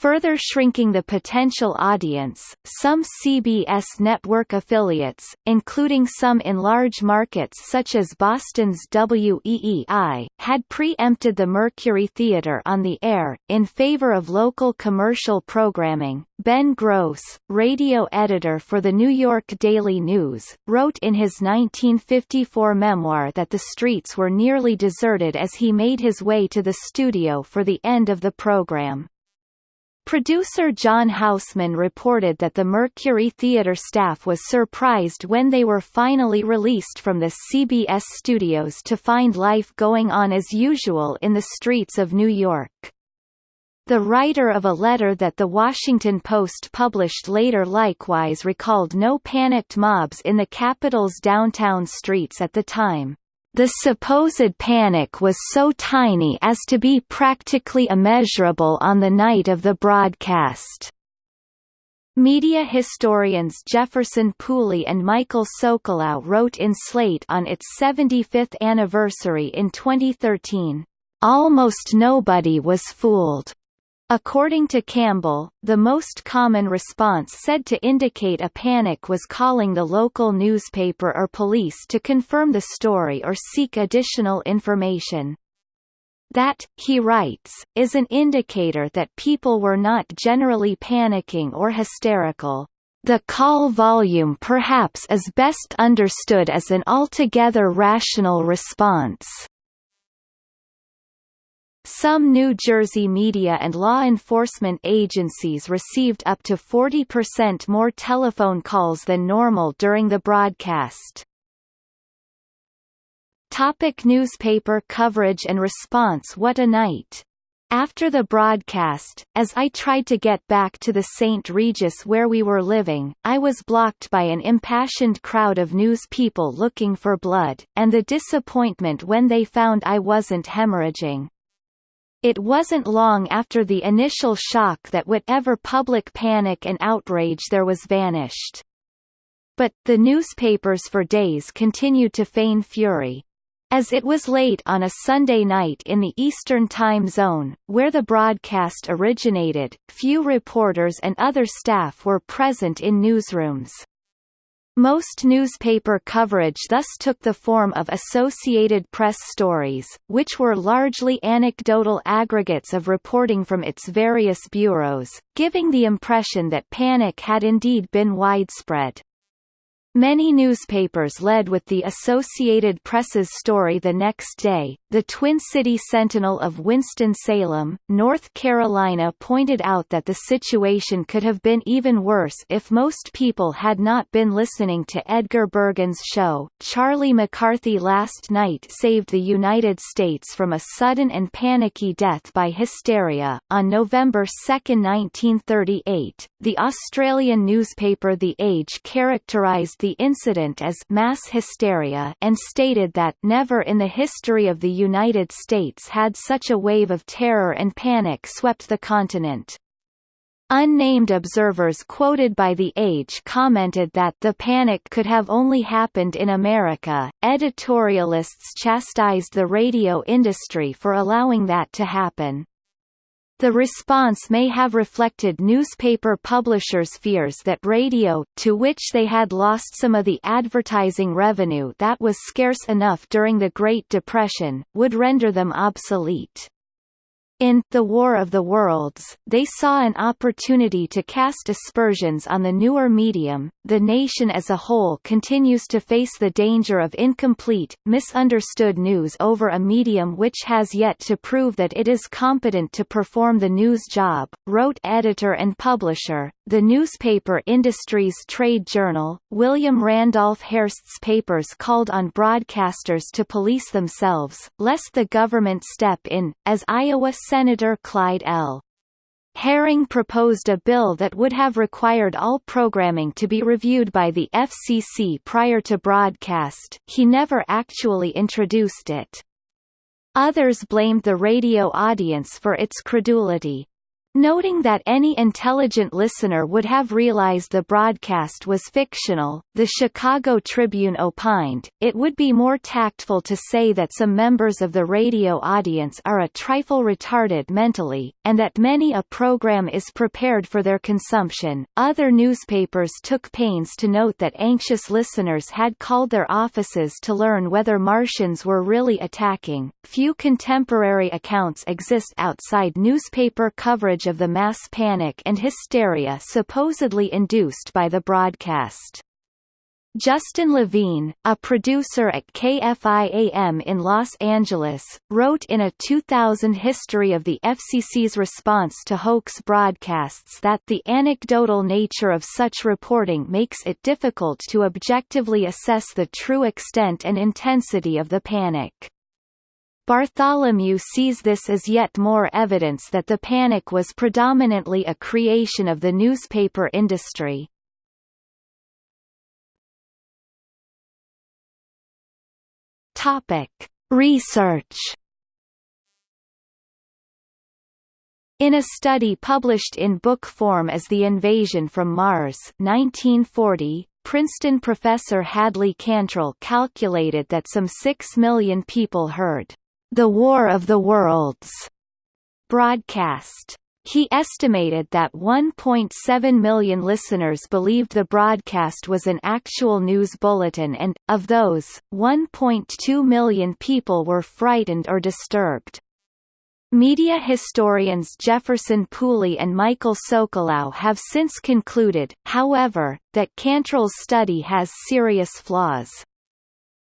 Further shrinking the potential audience, some CBS network affiliates, including some in large markets such as Boston's WEEI, had preempted the Mercury Theatre on the air, in favor of local commercial programming. Ben Gross, radio editor for the New York Daily News, wrote in his 1954 memoir that the streets were nearly deserted as he made his way to the studio for the end of the program. Producer John Houseman reported that the Mercury Theatre staff was surprised when they were finally released from the CBS studios to find life going on as usual in the streets of New York. The writer of a letter that The Washington Post published later likewise recalled no panicked mobs in the capital's downtown streets at the time. The supposed panic was so tiny as to be practically immeasurable on the night of the broadcast. Media historians Jefferson Pooley and Michael Socolow wrote in Slate on its 75th anniversary in 2013, "...almost nobody was fooled." According to Campbell, the most common response said to indicate a panic was calling the local newspaper or police to confirm the story or seek additional information. That, he writes, is an indicator that people were not generally panicking or hysterical. The call volume perhaps is best understood as an altogether rational response. Some New Jersey media and law enforcement agencies received up to 40% more telephone calls than normal during the broadcast. Topic newspaper coverage and response What a night! After the broadcast, as I tried to get back to the St. Regis where we were living, I was blocked by an impassioned crowd of news people looking for blood, and the disappointment when they found I wasn't hemorrhaging. It wasn't long after the initial shock that whatever public panic and outrage there was vanished. But, the newspapers for days continued to feign fury. As it was late on a Sunday night in the Eastern Time Zone, where the broadcast originated, few reporters and other staff were present in newsrooms. Most newspaper coverage thus took the form of Associated Press stories, which were largely anecdotal aggregates of reporting from its various bureaus, giving the impression that panic had indeed been widespread. Many newspapers led with the Associated Press's story the next day. The Twin City Sentinel of Winston-Salem, North Carolina pointed out that the situation could have been even worse if most people had not been listening to Edgar Bergen's show. Charlie McCarthy last night saved the United States from a sudden and panicky death by hysteria. On November 2, 1938, the Australian newspaper The Age characterized the the incident as mass hysteria and stated that never in the history of the United States had such a wave of terror and panic swept the continent. Unnamed observers quoted by The Age commented that the panic could have only happened in America. Editorialists chastised the radio industry for allowing that to happen. The response may have reflected newspaper publishers' fears that radio, to which they had lost some of the advertising revenue that was scarce enough during the Great Depression, would render them obsolete. In The War of the Worlds, they saw an opportunity to cast aspersions on the newer medium. The nation as a whole continues to face the danger of incomplete, misunderstood news over a medium which has yet to prove that it is competent to perform the news job, wrote editor and publisher, the newspaper industry's trade journal. William Randolph Hearst's papers called on broadcasters to police themselves, lest the government step in, as Iowa Senator Clyde L. Herring proposed a bill that would have required all programming to be reviewed by the FCC prior to broadcast, he never actually introduced it. Others blamed the radio audience for its credulity. Noting that any intelligent listener would have realized the broadcast was fictional, the Chicago Tribune opined, it would be more tactful to say that some members of the radio audience are a trifle retarded mentally, and that many a program is prepared for their consumption. Other newspapers took pains to note that anxious listeners had called their offices to learn whether Martians were really attacking. Few contemporary accounts exist outside newspaper coverage of the mass panic and hysteria supposedly induced by the broadcast. Justin Levine, a producer at KFI-AM in Los Angeles, wrote in a 2000 history of the FCC's response to hoax broadcasts that the anecdotal nature of such reporting makes it difficult to objectively assess the true extent and intensity of the panic. Bartholomew sees this as yet more evidence that the panic was predominantly a creation of the newspaper industry. Topic: Research. In a study published in book form as The Invasion from Mars 1940, Princeton professor Hadley Cantril calculated that some 6 million people heard The War of the Worlds broadcast. He estimated that 1.7 million listeners believed the broadcast was an actual news bulletin and, of those, 1.2 million people were frightened or disturbed. Media historians Jefferson Pooley and Michael Socolow have since concluded, however, that Cantril's study has serious flaws.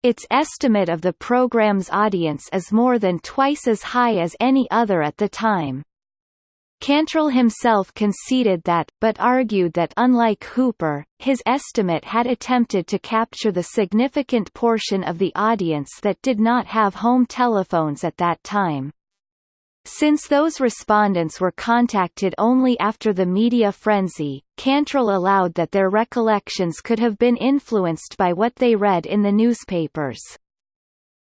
Its estimate of the program's audience is more than twice as high as any other at the time. Cantril himself conceded that, but argued that unlike Hooper, his estimate had attempted to capture the significant portion of the audience that did not have home telephones at that time. Since those respondents were contacted only after the media frenzy, Cantril allowed that their recollections could have been influenced by what they read in the newspapers.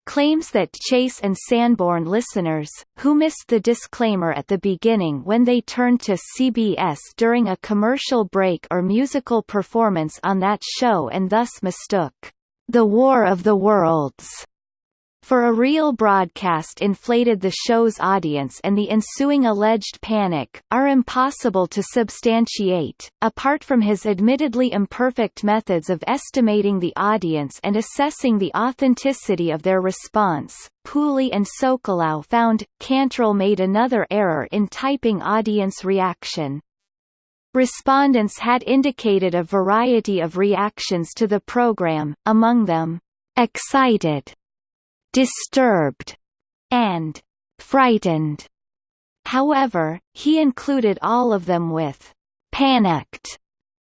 Claims that Chase and Sanborn listeners, who missed the disclaimer at the beginning when they turned to CBS during a commercial break or musical performance on that show and thus mistook The War of the Worlds for a real broadcast inflated the show's audience and the ensuing alleged panic, are impossible to substantiate. Apart from his admittedly imperfect methods of estimating the audience and assessing the authenticity of their response, Pooley and Socolow found, Cantril made another error in typing audience reaction. Respondents had indicated a variety of reactions to the program, among them, excited, disturbed, and frightened. However, he included all of them with panicked,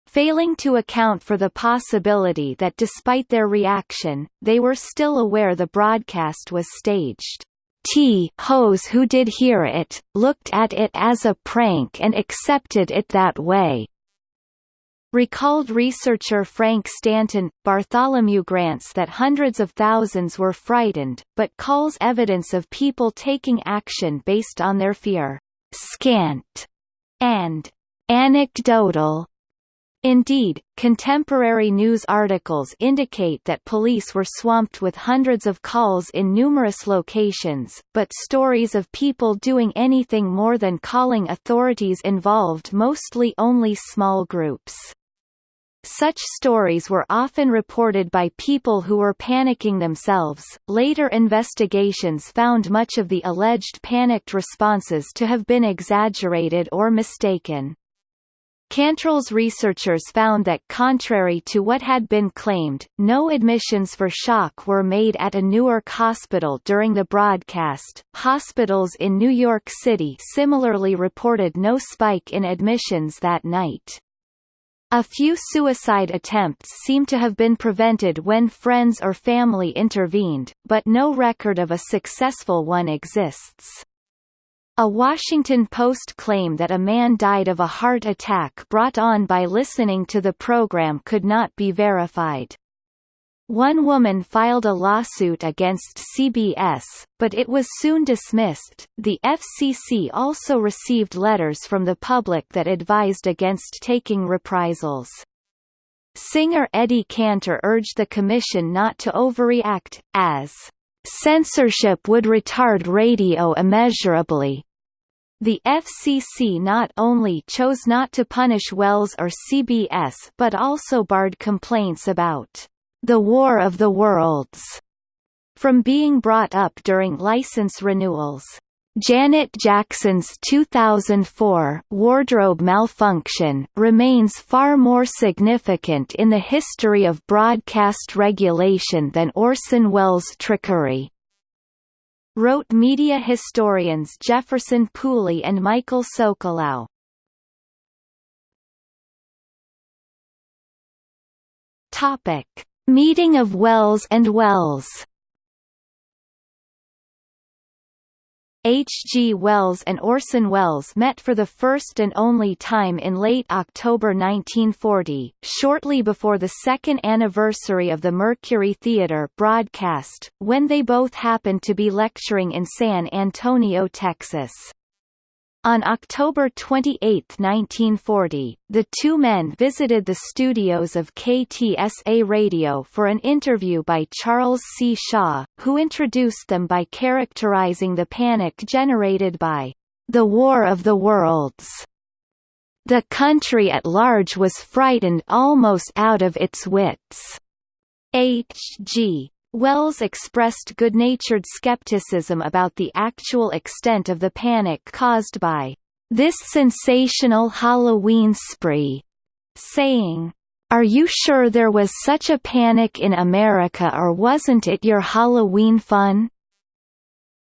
failing to account for the possibility that despite their reaction, they were still aware the broadcast was staged. T hose who did hear it, looked at it as a prank and accepted it that way. Recalled researcher Frank Stanton, Bartholomew grants that hundreds of thousands were frightened, but calls evidence of people taking action based on their fear, scant, and anecdotal. Indeed, contemporary news articles indicate that police were swamped with hundreds of calls in numerous locations, but stories of people doing anything more than calling authorities involved mostly only small groups. Such stories were often reported by people who were panicking themselves. Later investigations found much of the alleged panicked responses to have been exaggerated or mistaken. Cantril's researchers found that contrary to what had been claimed, no admissions for shock were made at a Newark hospital during the broadcast. Hospitals in New York City similarly reported no spike in admissions that night. A few suicide attempts seem to have been prevented when friends or family intervened, but no record of a successful one exists. A Washington Post claim that a man died of a heart attack brought on by listening to the program could not be verified. One woman filed a lawsuit against CBS, but it was soon dismissed. The FCC also received letters from the public that advised against taking reprisals. Singer Eddie Cantor urged the commission not to overreact, as censorship would retard radio immeasurably. The FCC not only chose not to punish Welles or CBS but also barred complaints about the War of the Worlds from being brought up during license renewals. Janet Jackson's 2004 wardrobe malfunction remains far more significant in the history of broadcast regulation than Orson Welles' trickery. Wrote media historians Jefferson Pooley and Michael Socolow. Topic: Meeting of Wells and Wells H. G. Wells and Orson Welles met for the first and only time in late October 1940, shortly before the second anniversary of the Mercury Theatre broadcast, when they both happened to be lecturing in San Antonio, Texas. On October 28, 1940, the two men visited the studios of KTSA Radio for an interview by Charles C. Shaw, who introduced them by characterizing the panic generated by the War of the Worlds. The country at large was frightened almost out of its wits. H.G. Wells expressed good-natured skepticism about the actual extent of the panic caused by this sensational Halloween spree, saying, Are you sure there was such a panic in America or wasn't it your Halloween fun?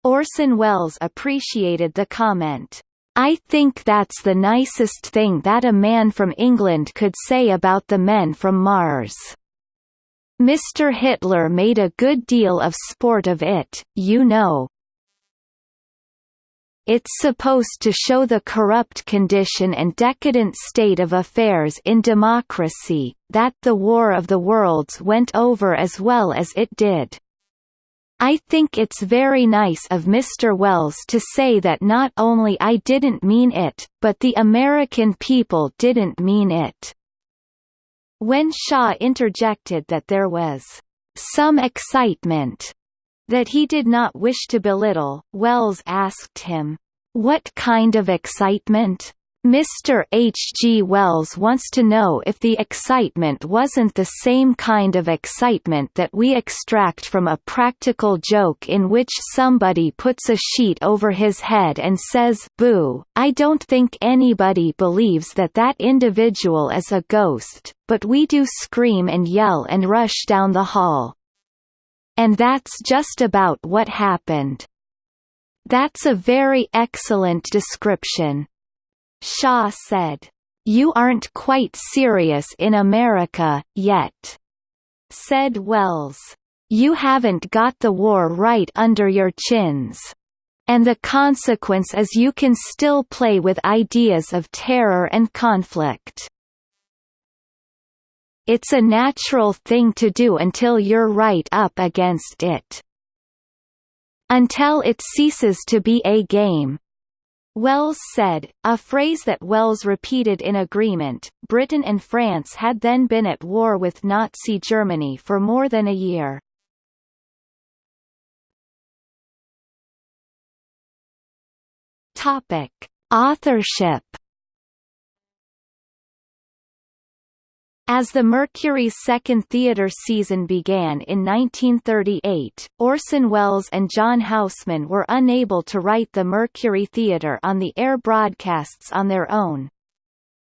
Orson Welles appreciated the comment. I think that's the nicest thing that a man from England could say about the men from Mars. Mr. Hitler made a good deal of sport of it, you know. It's supposed to show the corrupt condition and decadent state of affairs in democracy, that the War of the Worlds went over as well as it did. I think it's very nice of Mr. Wells to say that not only I didn't mean it, but the American people didn't mean it. When Shaw interjected that there was some excitement that he did not wish to belittle, Wells asked him, What kind of excitement? Mr. H. G. Wells wants to know if the excitement wasn't the same kind of excitement that we extract from a practical joke in which somebody puts a sheet over his head and says boo. I don't think anybody believes that that individual is a ghost, but we do scream and yell and rush down the hall. And that's just about what happened. That's a very excellent description. Shaw said, "You aren't quite serious in America, yet," said Wells. You haven't got the war right under your chins. And the consequence is you can still play with ideas of terror and conflict. It's a natural thing to do until you're right up against it. Until it ceases to be a game, Welles said, a phrase that Wells repeated in agreement. Britain and France had then been at war with Nazi Germany for more than a year. Topic: Authorship As the Mercury's second theater season began in 1938, Orson Welles and John Houseman were unable to write the Mercury Theater on the air broadcasts on their own.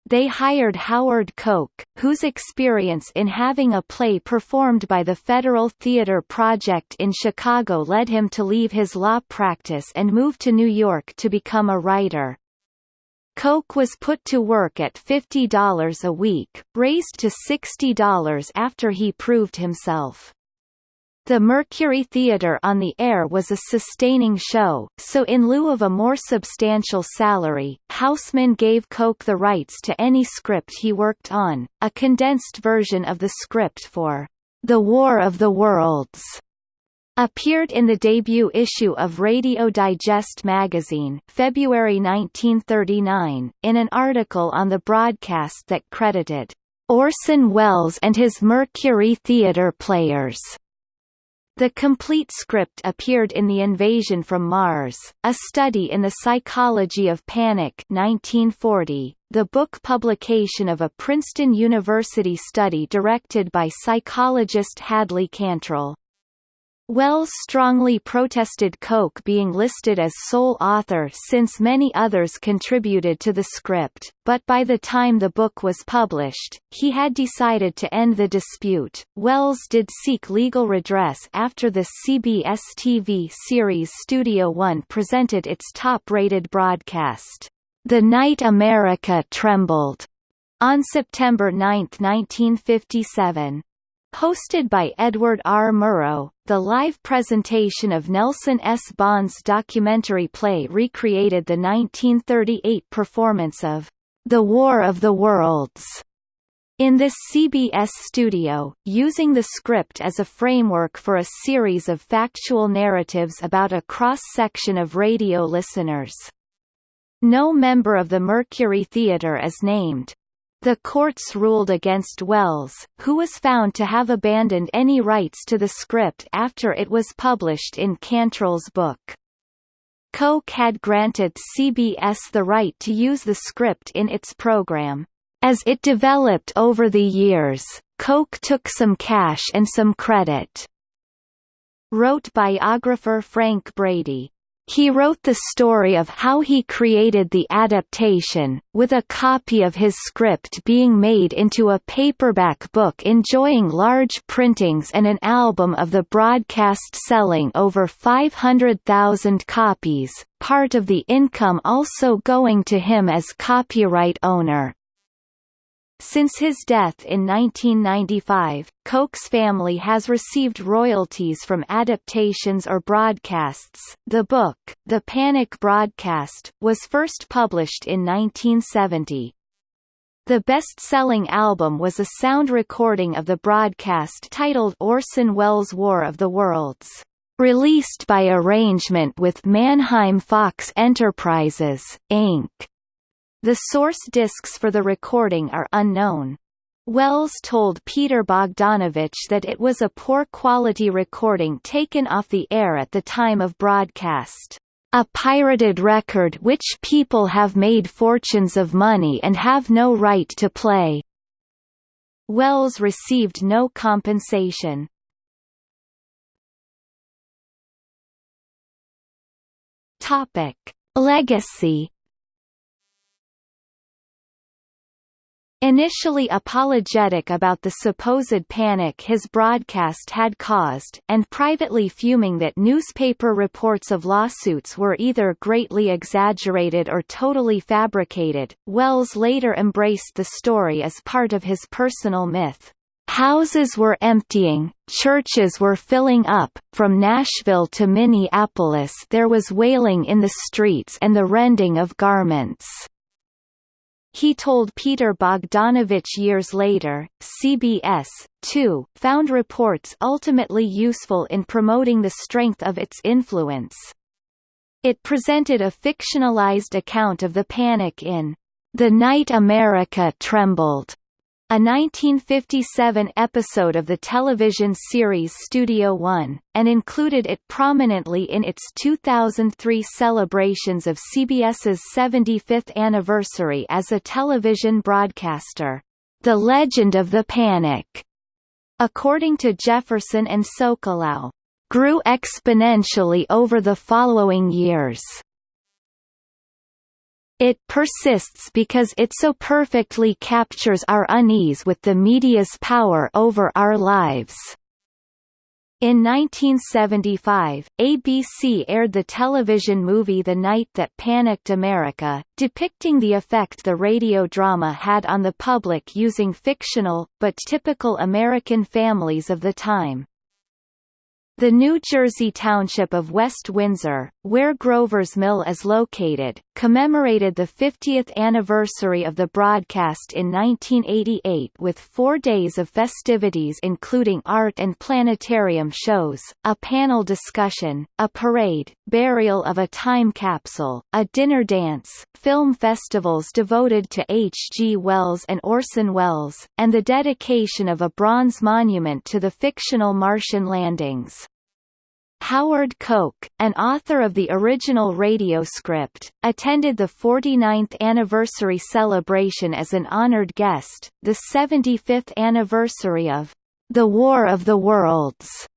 They hired Howard Koch, whose experience in having a play performed by the Federal Theater Project in Chicago led him to leave his law practice and move to New York to become a writer. Koch was put to work at $50 a week, raised to $60 after he proved himself. The Mercury Theatre on the air was a sustaining show, so in lieu of a more substantial salary, Houseman gave Koch the rights to any script he worked on, a condensed version of the script for The War of the Worlds appeared in the debut issue of Radio Digest magazine February 1939, in an article on the broadcast that credited Orson Welles and his Mercury Theatre players. The complete script appeared in The Invasion from Mars, A Study in the Psychology of Panic 1940, the book publication of a Princeton University study directed by psychologist Hadley Cantril. Welles strongly protested Koch being listed as sole author since many others contributed to the script, but by the time the book was published, he had decided to end the dispute. Welles did seek legal redress after the CBS TV series Studio One presented its top-rated broadcast, The Night America Trembled, on September 9, 1957. Hosted by Edward R. Murrow, the live presentation of Nelson S. Bond's documentary play recreated the 1938 performance of The War of the Worlds in this CBS studio, using the script as a framework for a series of factual narratives about a cross-section of radio listeners. No member of the Mercury Theatre is named. The courts ruled against Welles, who was found to have abandoned any rights to the script after it was published in Cantril's book. Koch had granted CBS the right to use the script in its program. As it developed over the years, Koch took some cash and some credit. Wrote biographer Frank Brady. He wrote the story of how he created the adaptation, with a copy of his script being made into a paperback book enjoying large printings and an album of the broadcast selling over 500,000 copies, part of the income also going to him as copyright owner. Since his death in 1995, Koch's family has received royalties from adaptations or broadcasts. The book, The Panic Broadcast, was first published in 1970. The best-selling album was a sound recording of the broadcast titled Orson Welles' War of the Worlds, released by arrangement with Mannheim Fox Enterprises, Inc. The source discs for the recording are unknown. Welles told Peter Bogdanovich that it was a poor-quality recording taken off the air at the time of broadcast. A pirated record which people have made fortunes of money and have no right to play. Welles received no compensation. Topic: Legacy Initially apologetic about the supposed panic his broadcast had caused, and privately fuming that newspaper reports of lawsuits were either greatly exaggerated or totally fabricated, Welles later embraced the story as part of his personal myth. Houses were emptying, churches were filling up, from Nashville to Minneapolis there was wailing in the streets and the rending of garments. He told Peter Bogdanovich years later, CBS, too, found reports ultimately useful in promoting the strength of its influence. It presented a fictionalized account of the panic in The Night America Trembled, a 1957 episode of the television series Studio One, and included it prominently in its 2003 celebrations of CBS's 75th anniversary as a television broadcaster. The Legend of the Panic, according to Jefferson and Socolow, grew exponentially over the following years. It persists because it so perfectly captures our unease with the media's power over our lives. In 1975, ABC aired the television movie The Night That Panicked America, depicting the effect the radio drama had on the public using fictional, but typical American families of the time. The New Jersey township of West Windsor, where Grover's Mill is located, commemorated the 50th anniversary of the broadcast in 1988 with four days of festivities including art and planetarium shows, a panel discussion, a parade, burial of a time capsule, a dinner dance, film festivals devoted to H. G. Wells and Orson Welles, and the dedication of a bronze monument to the fictional Martian landings. Howard Koch, an author of the original radio script, attended the 49th anniversary celebration as an honored guest, the 75th anniversary of The War of the Worlds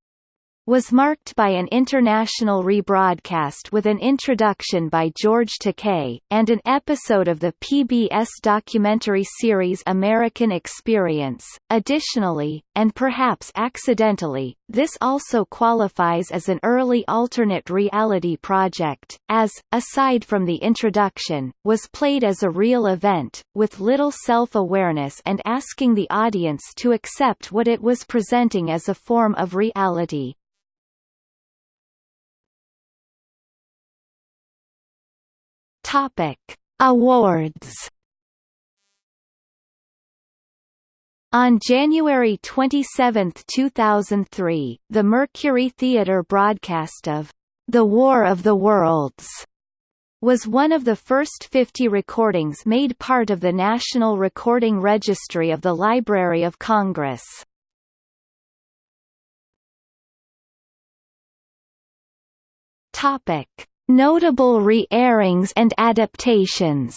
was marked by an international rebroadcast with an introduction by George Takei, and an episode of the PBS documentary series American Experience. Additionally, and perhaps accidentally, this also qualifies as an early alternate reality project, as, aside from the introduction, was played as a real event, with little self-awareness and asking the audience to accept what it was presenting as a form of reality. Topic: Awards. On January 27, 2003, the Mercury Theatre broadcast of The War of the Worlds was one of the first 50 recordings made part of the National Recording Registry of the Library of Congress. Topic: Notable re-airings and adaptations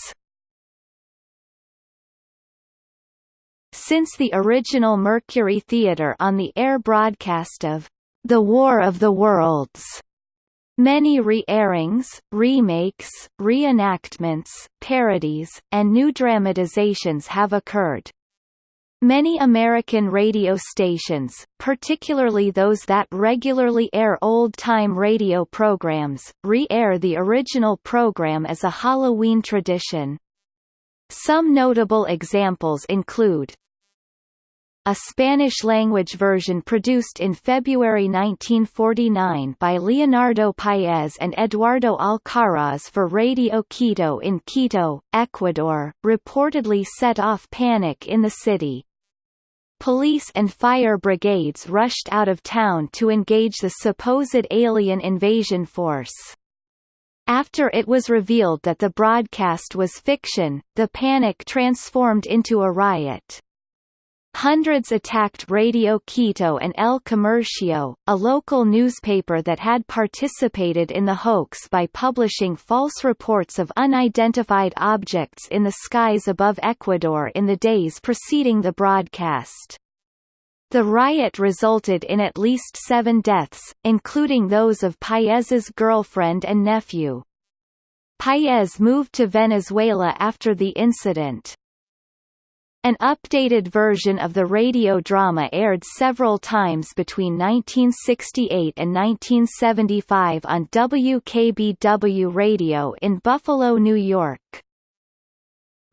Since the original Mercury Theatre on the air broadcast of The War of the Worlds, many re-airings, remakes, reenactments, parodies, and new dramatizations have occurred. Many American radio stations, particularly those that regularly air old-time radio programs, re-air the original program as a Halloween tradition. Some notable examples include a Spanish-language version produced in February 1949 by Leonardo Paez and Eduardo Alcaraz for Radio Quito in Quito, Ecuador, reportedly set off panic in the city. Police and fire brigades rushed out of town to engage the supposed alien invasion force. After it was revealed that the broadcast was fiction, the panic transformed into a riot. Hundreds attacked Radio Quito and El Comercio, a local newspaper that had participated in the hoax by publishing false reports of unidentified objects in the skies above Ecuador in the days preceding the broadcast. The riot resulted in at least seven deaths, including those of Paez's girlfriend and nephew. Paez moved to Venezuela after the incident. An updated version of the radio drama aired several times between 1968 and 1975 on WKBW Radio in Buffalo, New York.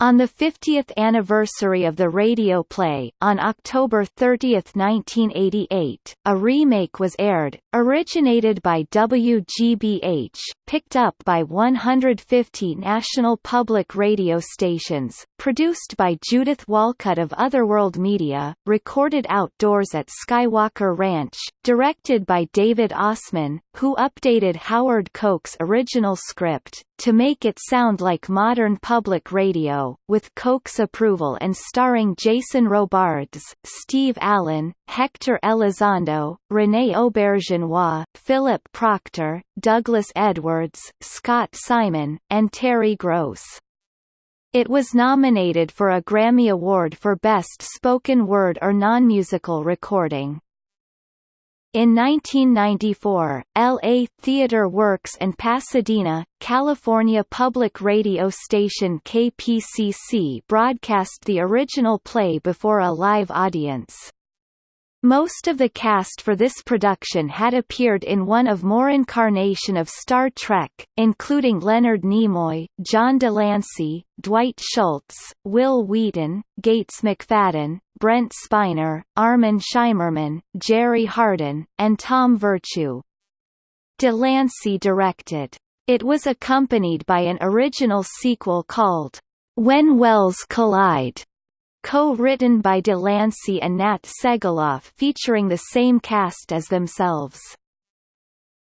On the 50th anniversary of the radio play, on October 30, 1988, a remake was aired, originated by WGBH, picked up by 150 national public radio stations, produced by Judith Walcutt of Otherworld Media, recorded outdoors at Skywalker Ranch, directed by David Ossman, who updated Howard Koch's original script, to make it sound like modern public radio, with Koch's approval and starring Jason Robards, Steve Allen, Hector Elizondo, René Auberjonois, Philip Proctor, Douglas Edwards, Scott Simon, and Terry Gross. It was nominated for a Grammy Award for Best Spoken Word or Non-Musical Recording. In 1994, LA Theater Works and Pasadena, California public radio station KPCC broadcast the original play before a live audience. Most of the cast for this production had appeared in one of more incarnation of Star Trek, including Leonard Nimoy, John de Lancie, Dwight Schultz, Wil Wheaton, Gates McFadden, Brent Spiner, Armin Shimerman, Jerry Hardin, and Tom Virtue. De Lancie directed. It was accompanied by an original sequel called, When Welles Collide, co-written by de Lancie and Nat Segaloff featuring the same cast as themselves.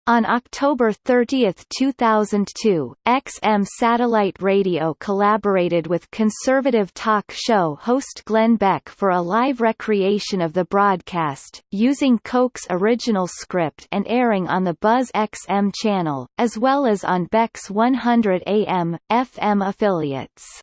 On October 30, 2002, XM Satellite Radio collaborated with conservative talk show host Glenn Beck for a live recreation of the broadcast, using Koch's original script and airing on the Buzz XM channel, as well as on Beck's 100 AM, FM affiliates.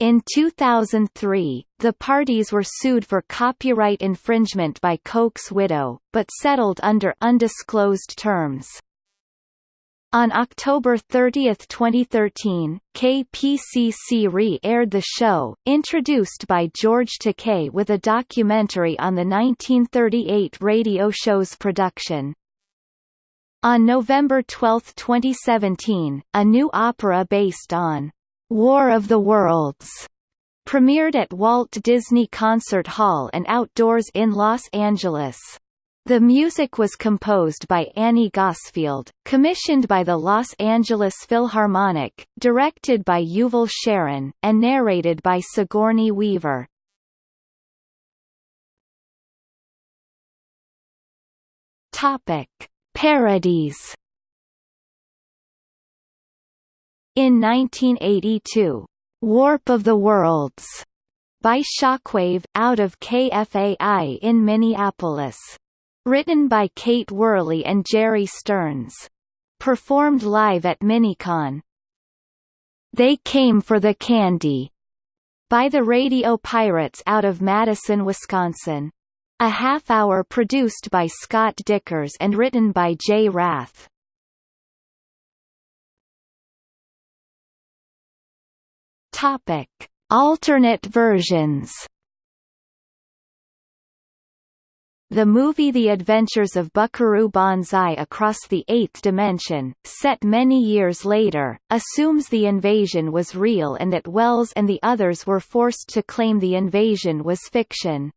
In 2003, the parties were sued for copyright infringement by Koch's widow, but settled under undisclosed terms. On October 30, 2013, KPCC re-aired the show, introduced by George Takei with a documentary on the 1938 radio show's production. On November 12, 2017, a new opera based on War of the Worlds premiered at Walt Disney Concert Hall and Outdoors in Los Angeles. The music was composed by Annie Gosfield, commissioned by the Los Angeles Philharmonic, directed by Yuval Sharon, and narrated by Sigourney Weaver. Topic: Parodies. In 1982, Warp of the Worlds by Shockwave, out of KFAI in Minneapolis. Written by Kate Worley and Jerry Stearns. Performed live at Minicon. They Came for the Candy by the Radio Pirates out of Madison, Wisconsin. A half hour produced by Scott Dikkers and written by Jay Rath. Topic: Alternate versions The movie The Adventures of Buckaroo Banzai Across the Eighth Dimension, set many years later, assumes the invasion was real and that Welles and the others were forced to claim the invasion was fiction.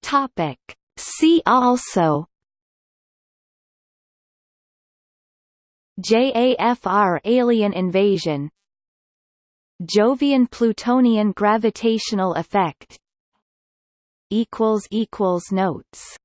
Topic. See also JAFR Alien Invasion. Jovian-Plutonian gravitational effect. Equals equals Notes